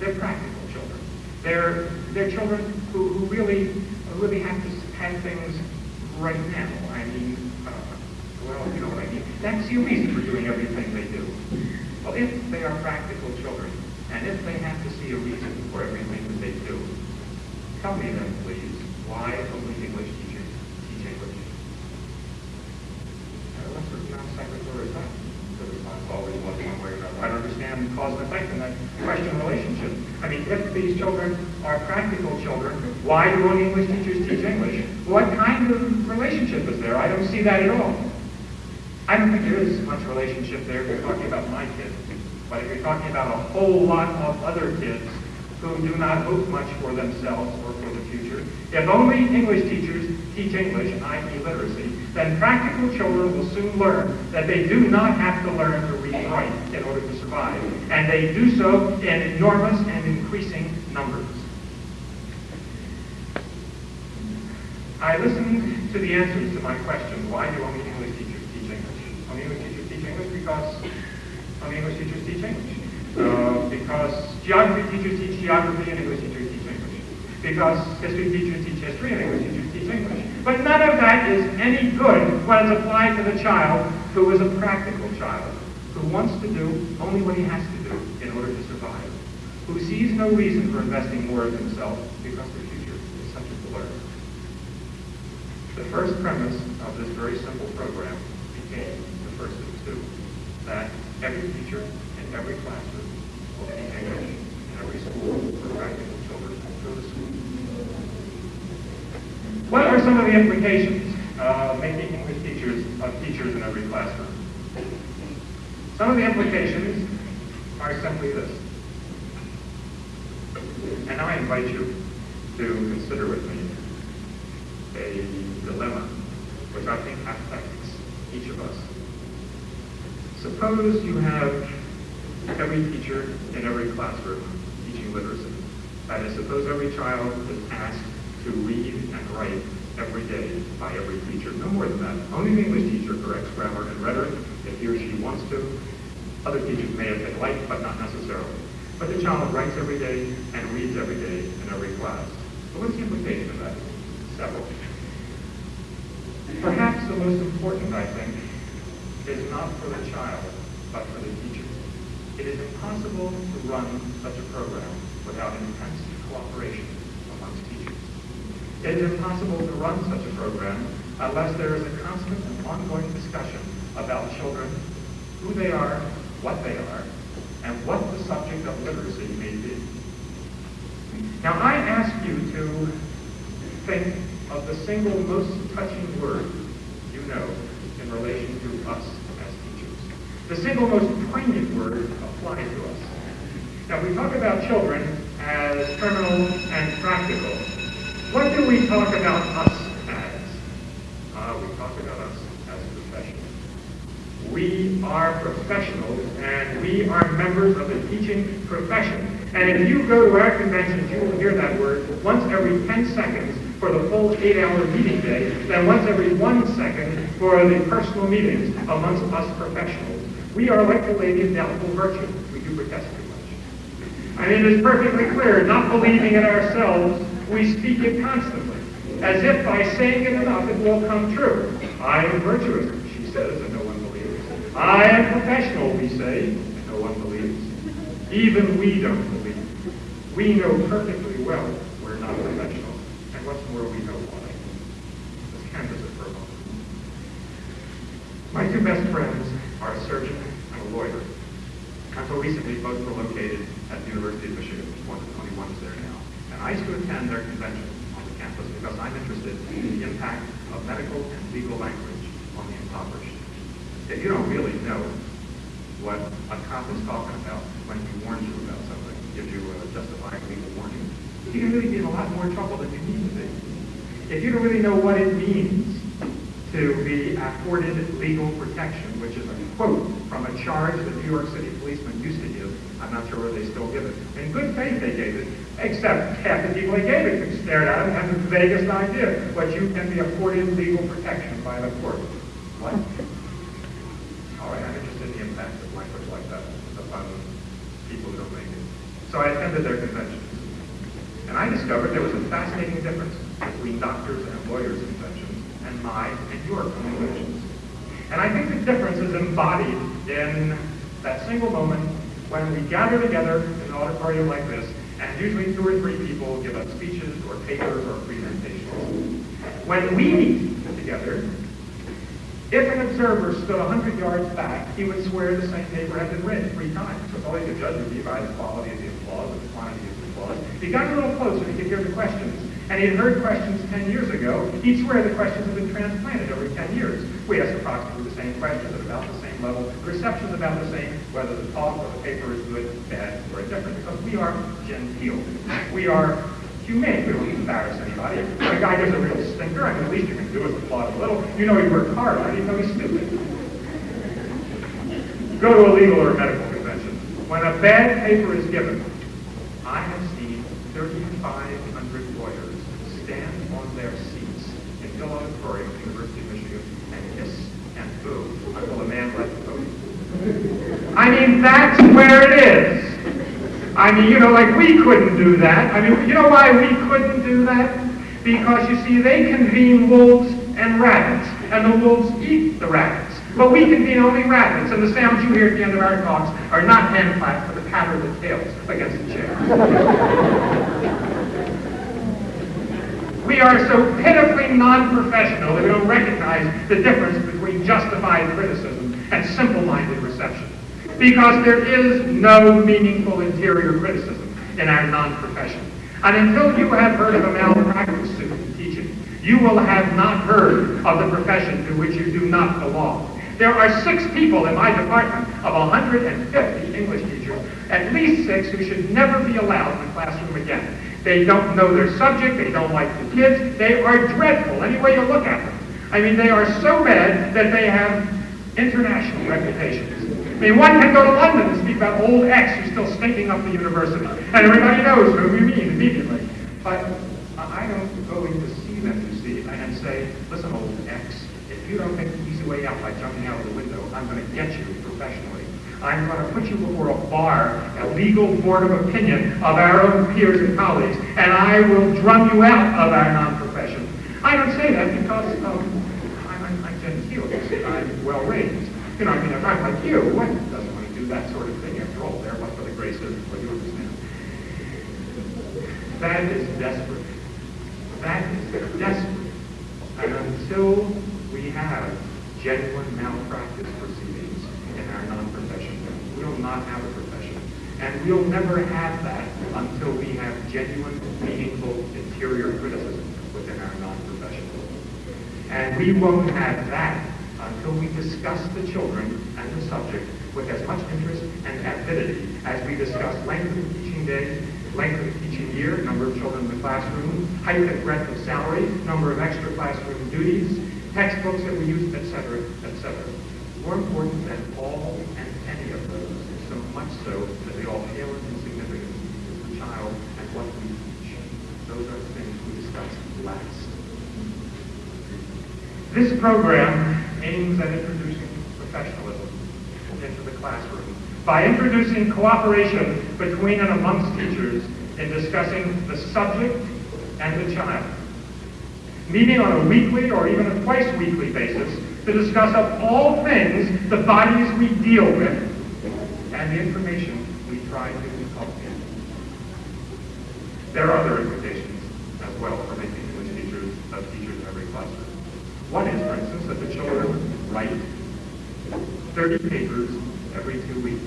they're practical children. They're, they're children who, who really, really have to have things right now. I mean, uh, well, you know what I mean. That's the reason for doing everything they do. Well, if they are practical children, and if they have to see a reason for everything that they do, tell me then, please, why only English teachers teach English? Uh, what sort of non sequitur is that? The response always was one way or another. I don't understand the cause and effect in that question relationship. I mean, if these children are practical children, why do only English teachers teach English? What kind of relationship is there? I don't see that at all. I don't think there is much relationship there you're talking about my kids. But if you're talking about a whole lot of other kids who do not hope much for themselves or for the future, if only English teachers teach English, i.e. literacy, then practical children will soon learn that they do not have to learn to read and write in order to survive. And they do so in enormous and increasing numbers. I listened to the answers to my question, why do only English teachers teach English? Only English teachers teach English because only English teachers teach English. Uh, because geography teachers teach geography and English teachers teach English. Because history teachers teach history and English teachers teach English. But none of that is any good when it's applied to the child who is a practical child, who wants to do only what he has to do in order to survive, who sees no reason for investing more of himself because the future is such a blur. The first premise of this very simple program became the first of two, that every teacher in every classroom will teach English in every school for practical children go to school. What are some of the implications uh, of making English teachers of teachers in every classroom? Some of the implications are simply this. And now I invite you to consider with me a dilemma, which I think affects each of us. Suppose you have every teacher in every classroom teaching literacy. That is, suppose every child is asked to read and write every day by every teacher. No more than that. Only the English teacher corrects grammar and rhetoric if he or she wants to. Other teachers may have been like, but not necessarily. But the child writes every day and reads every day in every class. What's the implication of that? Several. Perhaps the most important, I think, is not for the child, but for the teacher. It is impossible to run such a program without intense cooperation amongst teachers. It is impossible to run such a program unless there is a constant and ongoing discussion about children, who they are, what they are, and what the subject of literacy may be. Now I ask you to think of the single most touching word you know in relation to us as teachers. The single most poignant word applied to us. Now we talk about children as terminal and practical. What do we talk about us as? Uh, we talk about us as professionals. We are professionals and we are members of the teaching profession. And if you go to our conventions, you will hear that word once every 10 seconds for the full eight-hour meeting day, then once every one second for the personal meetings amongst us professionals. We are like the lady of doubtful virtue. We do protest too much. And it is perfectly clear, not believing in ourselves, we speak it constantly, as if by saying it enough it will come true. I am virtuous, she says, and no one believes. I am professional, we say, and no one believes. Even we don't believe. We know perfectly well we're not professional. And what's more, we know why. Let's canvass it for a moment. My two best friends are a surgeon and a lawyer. Until recently, both were located at the University of Michigan. One, only one is there now. And I used to attend their conventions on the campus because I'm interested in the impact of medical and legal language on the impoverished. If you don't really know what a cop is talking about when he warns you about something, gives you a justified legal warning, you can really be in a lot more trouble than you need to be. If you don't really know what it means to be afforded legal protection, which is a quote from a charge that New York City policemen used to give, I'm not sure whether they still give it. In good faith they gave it, except half the people they gave it stared at and had the vaguest idea what you can be afforded legal protection by the court. What? All right, I'm interested in the impact of language like that upon people who don't make it. So I attended their conventions. And I discovered there was a fascinating difference between doctors and lawyers' conventions and my and your conventions. And I think the difference is embodied in that single moment when we gather together in an auditorium like this, and usually two or three people give us speeches or papers or presentations. When we meet together, if an observer stood 100 yards back, he would swear the same paper had been read three times. So all he could judge would be by the quality of the applause or the quantity of the applause. If he got a little closer, he could hear the questions. And he had heard questions 10 years ago. He'd swear the questions had been transplanted every 10 years. We ask approximately the same questions at about the same level. The reception's about the same, whether the talk or the paper is good, bad, or indifferent, because we are genteel. We are humane. We don't embarrass anybody. If a guy does a real stinker, I mean, the least you can do is applaud a little. You know he worked hard, right? You know he's stupid. Go to a legal or a medical convention. When a bad paper is given, I have seen 3,500 lawyers stand on their seats in Auditorium at the University of Michigan and and boo until man left the podium. I mean, that's where it is. I mean, you know, like we couldn't do that. I mean, you know why we couldn't do that? Because, you see, they convene wolves and rabbits, and the wolves eat the rabbits. But we convene only rabbits, and the sounds you hear at the end of our talks are not hand claps, but the patter of the tails against the chair. We are so pitifully non-professional that we don't recognize the difference between justified criticism and simple-minded reception because there is no meaningful interior criticism in our non-profession. And until you have heard of a malpractice suit in teaching, you will have not heard of the profession to which you do not belong. There are six people in my department of 150 English teachers, at least six who should never be allowed in the classroom again. They don't know their subject. They don't like the kids. They are dreadful any way you look at them. I mean, they are so bad that they have international reputations. I mean, one can go to London and speak about old X who's still stinking up the university. And everybody knows who you mean immediately. But I don't go in to see them, you see, and say, listen, old X, if you don't take the easy way out by jumping out of the window, I'm going to get you. I'm going to put you before a bar, a legal board of opinion of our own peers and colleagues, and I will drum you out of our non-profession. I don't say that because um, I'm, I'm, I'm genteel. I'm well-raised. You know, I mean, if I'm like you, what doesn't want to do that sort of thing? After all, there, but for the grace of what you understand. That is desperate. That is desperate. And until we have genuine malpractice proceedings in our non-profession, we will not have a profession. And we'll never have that until we have genuine, meaningful, interior criticism within our non-profession. And we won't have that until we discuss the children and the subject with as much interest and avidity as we discuss length of teaching day, length of teaching year, number of children in the classroom, height and breadth of salary, number of extra classroom duties, textbooks that we use, etc., etc. More important than all and any of those, so much so that they all pale in significance, is the child and what we teach. Those are the things we discuss last. This program aims at introducing professionalism into the classroom by introducing cooperation between and amongst teachers in discussing the subject and the child. Meeting on a weekly or even a twice weekly basis to discuss of all things the bodies we deal with and the information we try to in. There are other implications as well for making English teachers of teachers in every classroom. One is, for instance, that the children write 30 papers every two weeks.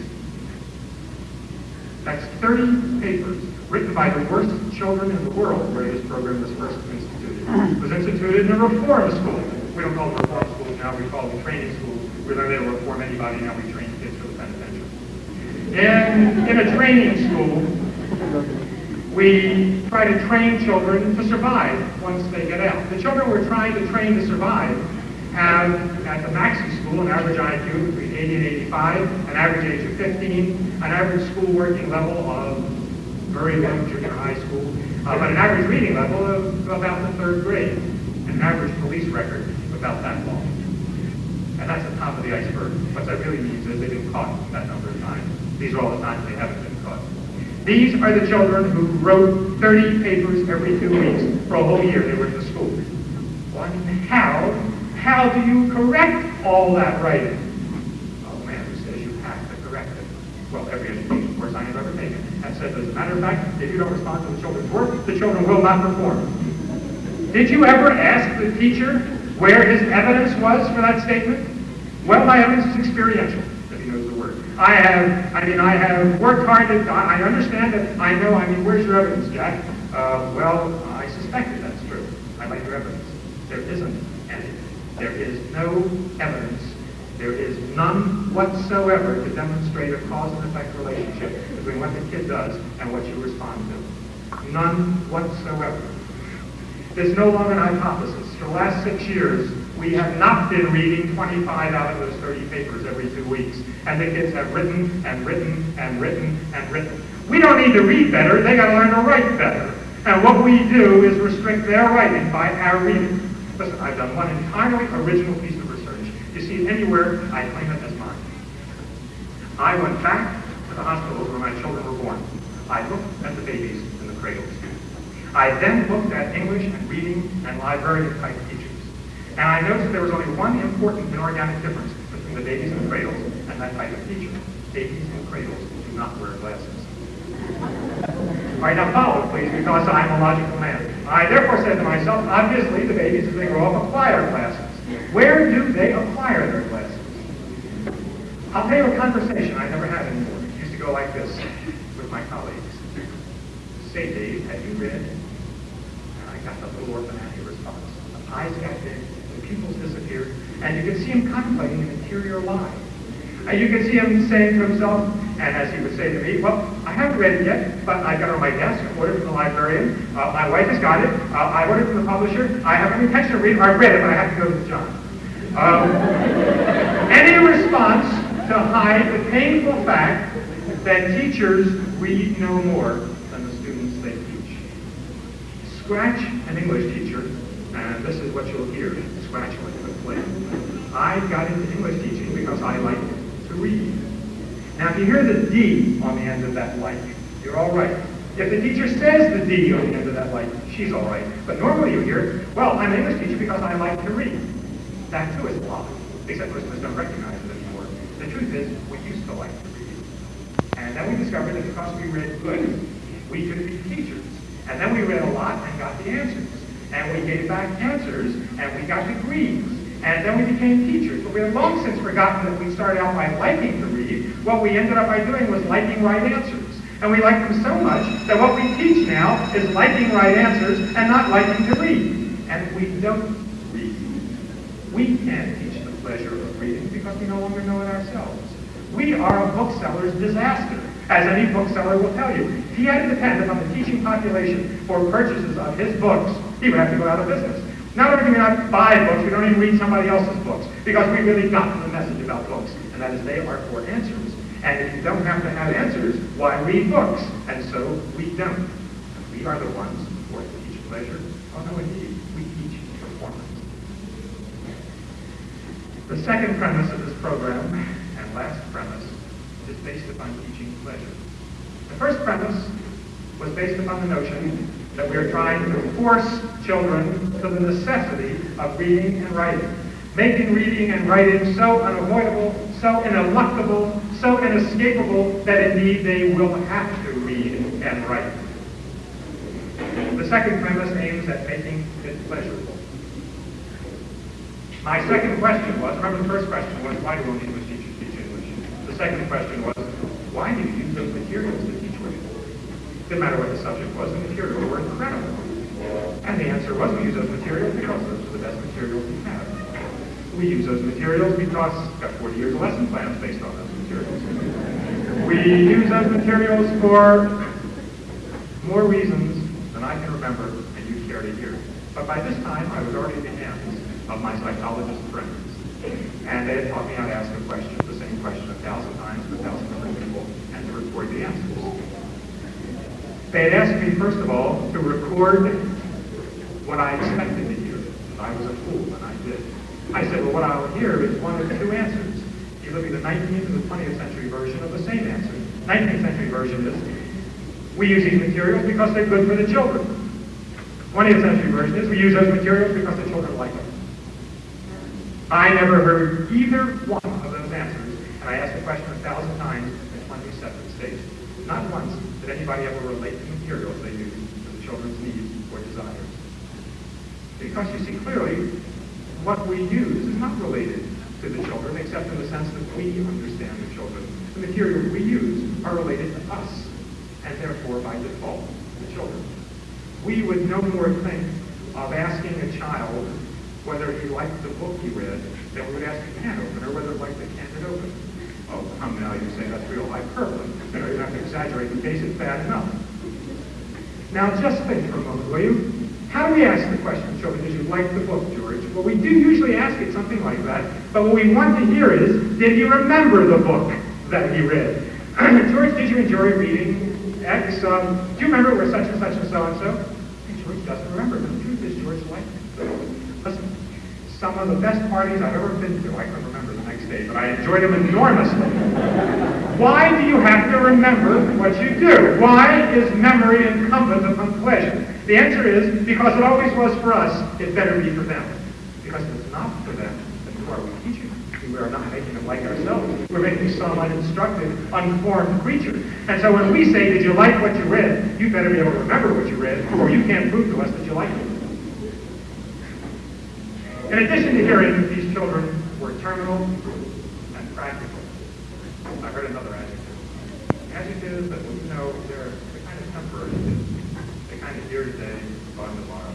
That's 30 papers written by the worst children in the world where this program was first instituted. It was instituted in a reform school. We don't call them reform schools now, we call them training schools. We learn they don't reform anybody, now we train kids for the penitentiary. And in a training school, we try to train children to survive once they get out. The children we're trying to train to survive have, at the Maxey School, an average IQ between 80 and 85, an average age of 15, an average school working level of very low junior high school, uh, but an average reading level of about the third grade, and an average police record about that long. And that's the top of the iceberg. What that really means is they've been caught that number. These are all the times they haven't been caught. These are the children who wrote 30 papers every two weeks for a whole year they were in the school. One, how, how do you correct all that writing? Oh man, who says you have to correct it? Well, every education course I have ever taken has said, as a matter of fact, if you don't respond to the children's work, the children will not perform. Did you ever ask the teacher where his evidence was for that statement? Well, my evidence is experiential. I have, I mean, I have worked hard to, I understand that, I know, I mean, where's your evidence, Jack? Uh, well, I suspected that's true. I like your evidence. There isn't any. There is no evidence. There is none whatsoever to demonstrate a cause and effect relationship between what the kid does and what you respond to. None whatsoever. There's no longer an hypothesis. For the last six years, we have not been reading 25 out of those 30 papers every two weeks. And the kids have written and written and written and written. We don't need to read better. They got to learn to write better. And what we do is restrict their writing by our reading. Listen, I've done one entirely original piece of research. You see it anywhere, I claim it as mine. I went back to the hospitals where my children were born. I looked at the babies in the cradles. I then looked at English and reading and librarian type teachers. And I noticed there was only one important inorganic difference between the babies in the cradles and that type of teacher. Babies in cradles do not wear glasses. All right, now follow, please, because I'm a logical man. I therefore said to myself, obviously the babies as they grow up acquire glasses. Where do they acquire their glasses? I'll tell you a conversation I never had anymore. It used to go like this with my colleagues. Say, Dave, have you read? And I got the little orphanary response. The eyes got big pupils disappeared, and you can see him contemplating an interior lie. And you can see him saying to himself, and as he would say to me, well, I haven't read it yet, but I got it on my desk, I ordered it from the librarian, uh, my wife has got it, uh, I ordered it from the publisher, I have an intention of reading, I read it, but I have to go to John. Um, any response to hide the painful fact that teachers read no more than the students they teach. Scratch an English teacher, and this is what you'll hear, scratch like a. I got into English teaching because I like to read. Now, if you hear the D on the end of that like, you're all right. If the teacher says the D on the end of that like, she's all right. But normally you hear, well, I'm an English teacher because I like to read. That too is a lie, except most of us don't recognize it anymore. The truth is, we used to like to read. And then we discovered that because we read good, we could be teachers. And then we read a lot and got the answers. And we gave back answers, and we got degrees. And then we became teachers. But we have long since forgotten that we started out by liking to read. What we ended up by doing was liking right answers. And we like them so much that what we teach now is liking right answers and not liking to read. And we don't read. We can't teach the pleasure of reading because we no longer know it ourselves. We are a bookseller's disaster, as any bookseller will tell you. He had to depend upon the teaching population for purchases of his books, he would have to go out of business. Not only do we not buy books, we don't even read somebody else's books, because we really got the message about books, and that is they are for answers. And if you don't have to have answers, why read books? And so we don't. We are the ones who are to teach pleasure. Oh no, indeed, we teach performance. The second premise of this program, and last premise, is based upon teaching pleasure. The first premise was based upon the notion that we are trying to force children to the necessity of reading and writing, making reading and writing so unavoidable, so ineluctable, so inescapable that indeed they will have to read and write. The second premise aims at making it pleasurable. My second question was, remember the first question was, why do English teachers teach English? The second question was, why do you use those materials? Didn't matter what the subject was, the materials were incredible. And the answer was, we use those materials because those are the best materials we have. We use those materials because we've got 40 years of lesson plans based on those materials. We use those materials for more reasons than I can remember and you care to hear. But by this time, I was already in the hands of my psychologist friends. And they had taught me how to ask a question, the same question a thousand times to a thousand different people, and to record the answers. They had asked me, first of all, to record what I expected to hear. I was a fool when I did. I said, well, what I'll hear is one of two answers. Either be the 19th or the 20th century version of the same answer. 19th century version is, we use these materials because they're good for the children. 20th century version is, we use those materials because the children like them. I never heard either one of those answers, and I asked the question a thousand times in 20 separate states. Not once did anybody ever relate the materials they use to the children's needs or desires. Because you see clearly, what we use is not related to the children, except in the sense that we understand the children. The materials we use are related to us, and therefore, by default, the children. We would no more think of asking a child whether he liked the book he read than we would ask a can opener whether he liked the can it opened. Oh, come now, you say that's real hyperbole. You know, you don't have to exaggerate the case, it's bad enough. Now, just think for a moment, will you? How do we ask the question, children, did you like the book, George? Well, we do usually ask it something like that, but what we want to hear is, did he remember the book that he read? George, did you enjoy reading X? Um, do you remember where such and such and so and so? Hey, George doesn't remember. but The truth is, George liked it. Listen, some of the best parties I've ever been to, I can remember the next day, but I enjoyed them enormously. Why do you have to remember what you do? Why is memory incumbent upon pleasure? The answer is because it always was for us, it better be for them. Because if it's not for them, then who are we teaching? We are not making them like ourselves. We're making some uninstructed, unformed creature. And so when we say, did you like what you read, you better be able to remember what you read, or you can't prove to us that you liked it. In addition to hearing that these children were terminal and practical, I heard another adjective. Adjectives that, you know, they're, they're kind of temporary. They kind of here today, gone tomorrow.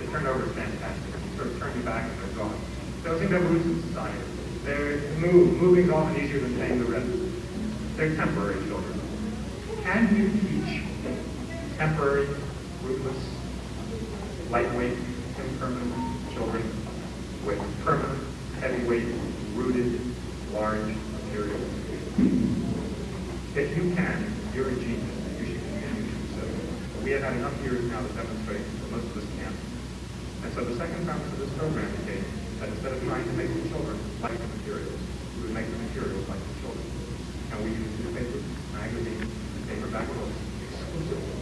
They turn over fantastic. You sort of turn you back and they're gone. Those things have roots in society. They move. Moving's often easier than paying the rent. They're temporary children. can you teach temporary, rootless, lightweight, impermanent children with permanent, heavyweight, rooted, large materials? If you can, you're a genius. You should continue to do so. But we have had enough years now to demonstrate that most of us can't. And so the second premise of this program became that instead of trying to make the children like the materials, we would make the materials like the children. And we use newspapers, magazines, and paperback books exclusively.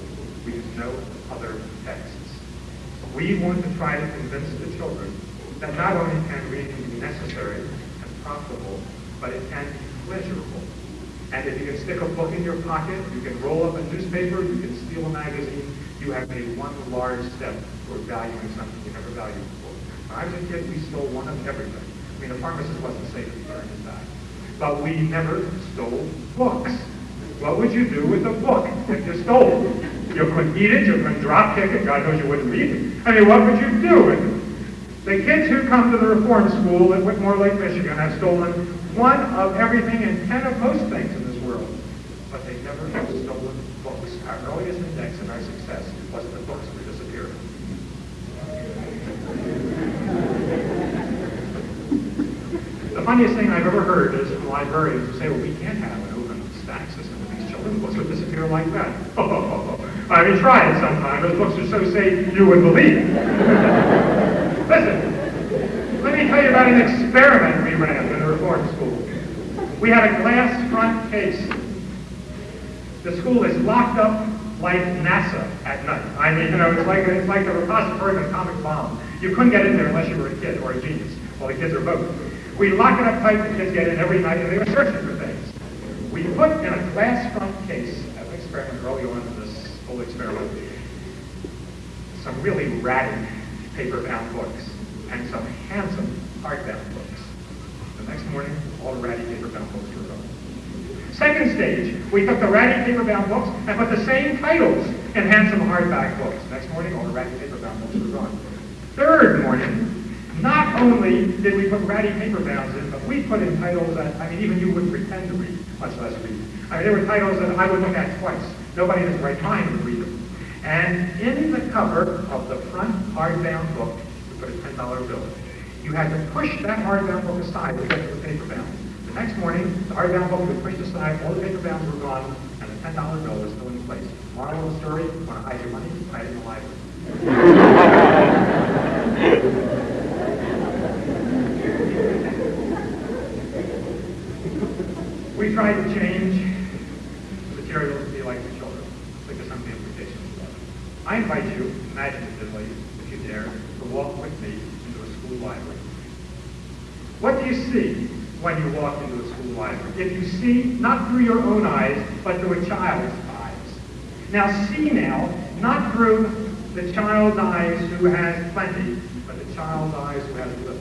We use no other texts. We want to try to convince the children that not only can reading be necessary and profitable, but it can be pleasurable. And if you can stick a book in your pocket, you can roll up a newspaper, you can steal a magazine, you have made one large step toward valuing something you never valued before. When I was a kid, we stole one of everything. I mean, a pharmacist wasn't safe to burn his. But we never stole books. What would you do with a book if you stole? You couldn't eat it, you couldn't drop kick it, God knows you wouldn't read it. I mean, what would you do it? The kids who come to the reform school at Whitmore Lake, Michigan have stolen one of everything and ten of most things in this world. But they never have stolen books. Our earliest index in our success was the books were disappearing. The funniest thing I've ever heard is librarians who say, well, we can't have an open stack system with these children. Books would disappear like that. Oh, I mean, try it sometime. Those books are so safe you wouldn't believe. Listen, let me tell you about an experiment we ran in the reform school. We had a glass front case. The school is locked up like NASA at night. I mean, you know, it's like it's like the repository of an atomic bomb. You couldn't get in there unless you were a kid or a genius. Well, the kids are both. We lock it up tight. The kids get in every night, and they were searching for things. We put in a glass front case, as an experiment early on experiment, some really ratty paper-bound books and some handsome hardbound books. The next morning, all the ratty paper-bound books were gone. Second stage, we took the ratty paper-bound books and put the same titles in handsome hardback books. Next morning, all the ratty paper-bound books were gone. Third morning, not only did we put ratty paper-bounds in, but we put in titles that, I mean, even you wouldn't pretend to read, much less read. I mean, there were titles that I would look at twice. Nobody has his right mind to read them. And in the cover of the front hardbound book, we put a $10 bill. You had to push that hardbound book aside to get to the paperbound. The next morning, the hardbound book was pushed aside, all the paperbounds were gone, and the $10 bill was still in place. Moral of the story, want to hide your money? Hide it in the library. We tried to change the materials to be like the children. Think of some of the implications of that. I invite you, imaginatively, if you dare, to walk with me into a school library. What do you see when you walk into a school library? If you see, not through your own eyes, but through a child's eyes. Now see now, not through the child's eyes who has plenty, but the child's eyes who has little.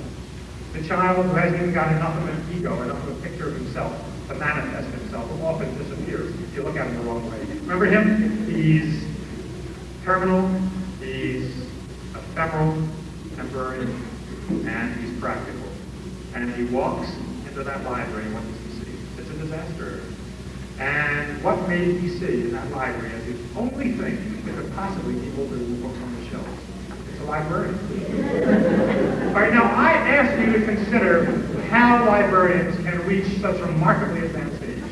The child who hasn't even got enough of an ego, enough of a picture of himself to manifest himself, who often disappears if you look at him the wrong way. Remember him? He's terminal, he's ephemeral, temporary, and he's practical. And he walks into that library, and what does he see? It's a disaster. And what may he see in that library as the only thing that could possibly be older than the books on the shelves? It's a librarian. All right, now I ask you to consider how librarians can reach such remarkably advanced age.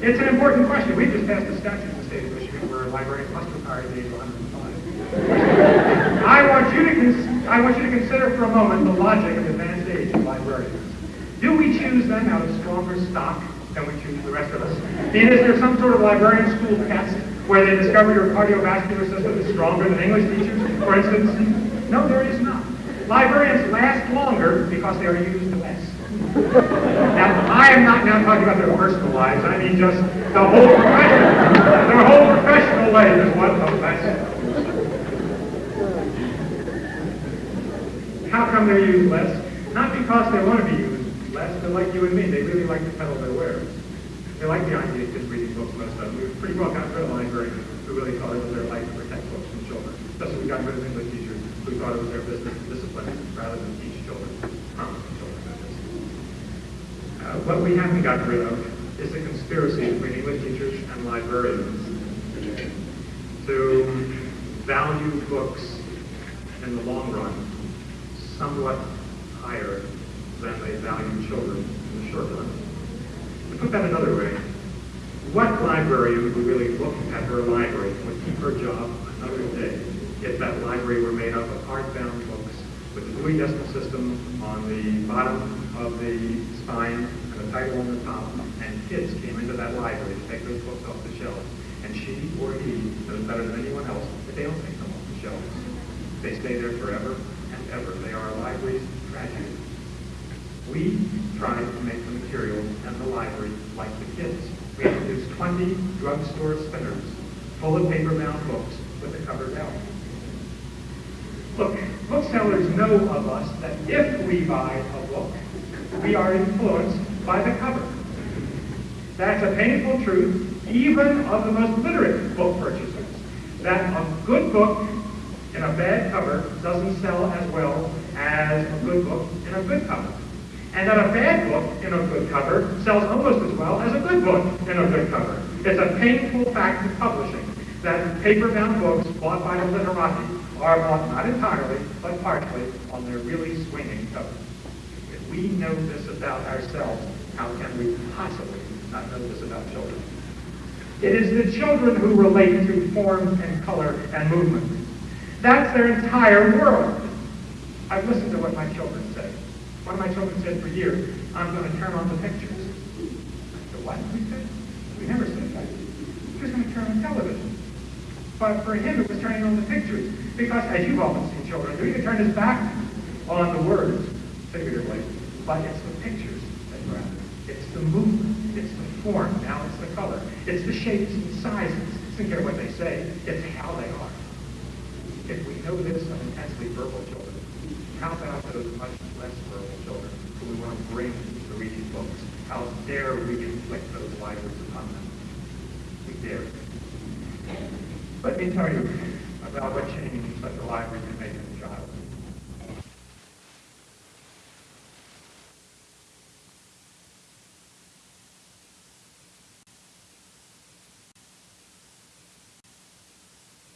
It's an important question. We just passed a statute of Michigan where librarians must retire at the age of 105. I want you to I want you to consider for a moment the logic of advanced age of librarians. Do we choose them out of stronger stock than we choose the rest of us? Is there some sort of librarian school test where they discover your cardiovascular system is stronger than English teachers, for instance? No, there is not. Librarians last longer because they are used less. Now, I am not now talking about their personal lives. I mean just the whole profession. Their whole is one of less. How come they're used less? Not because they want to be used less, but like you and me, they really like to peddle their wares. They like the idea of just reading books most of them. We pretty well got rid of librarians who really thought it was their life to protect books from children. Just as we got rid of English teachers who thought it was their business to discipline rather than teach children, promising children. Uh, what we haven't gotten rid of is the conspiracy between English teachers and librarians to value books in the long run somewhat higher than they value children in the short run. To put that another way, what librarian would really look at her library would keep her job another day if that library were made up of hardbound books with a Dewey Decimal System on the bottom of the spine and a title on the top, and kids came into that library to take those books off the shelves, and she or he knows better than anyone else that they don't take them off the shelves. They stay there forever and ever. They are a library's tragedy. We tried to make the materials and the library like the kids. We introduced 20 drugstore spinners full of paper-bound books with the covers out. Look, booksellers know of us that if we buy a book, we are influenced by the cover. That's a painful truth, even of the most literate book purchasers, that a good book in a bad cover doesn't sell as well as a good book in a good cover. And that a bad book in a good cover sells almost as well as a good book in a good cover. It's a painful fact of publishing that paper-bound books bought by the literati are bought not entirely, but partially on their really swinging covers. If we know this about ourselves, how can we possibly not know this about children? It is the children who relate to form and color and movement. That's their entire world. I've listened to what my children say. One of my children said for years, I'm going to turn on the pictures. The what? We said? We never said that. He was going to turn on television. But for him, it was turning on the pictures. Because, as you've often seen children do, you can turn his back on the words, figuratively, but it's the pictures that it. It's the movement. It's the form. Now it's the color. It's the shapes and sizes. Care what they say. It's how they are. If we know this of intensely verbal children, how about those much less verbal children who we want to bring to reading books? How dare we inflict those libraries upon them? We dare. Let me tell you about what change such a library can make.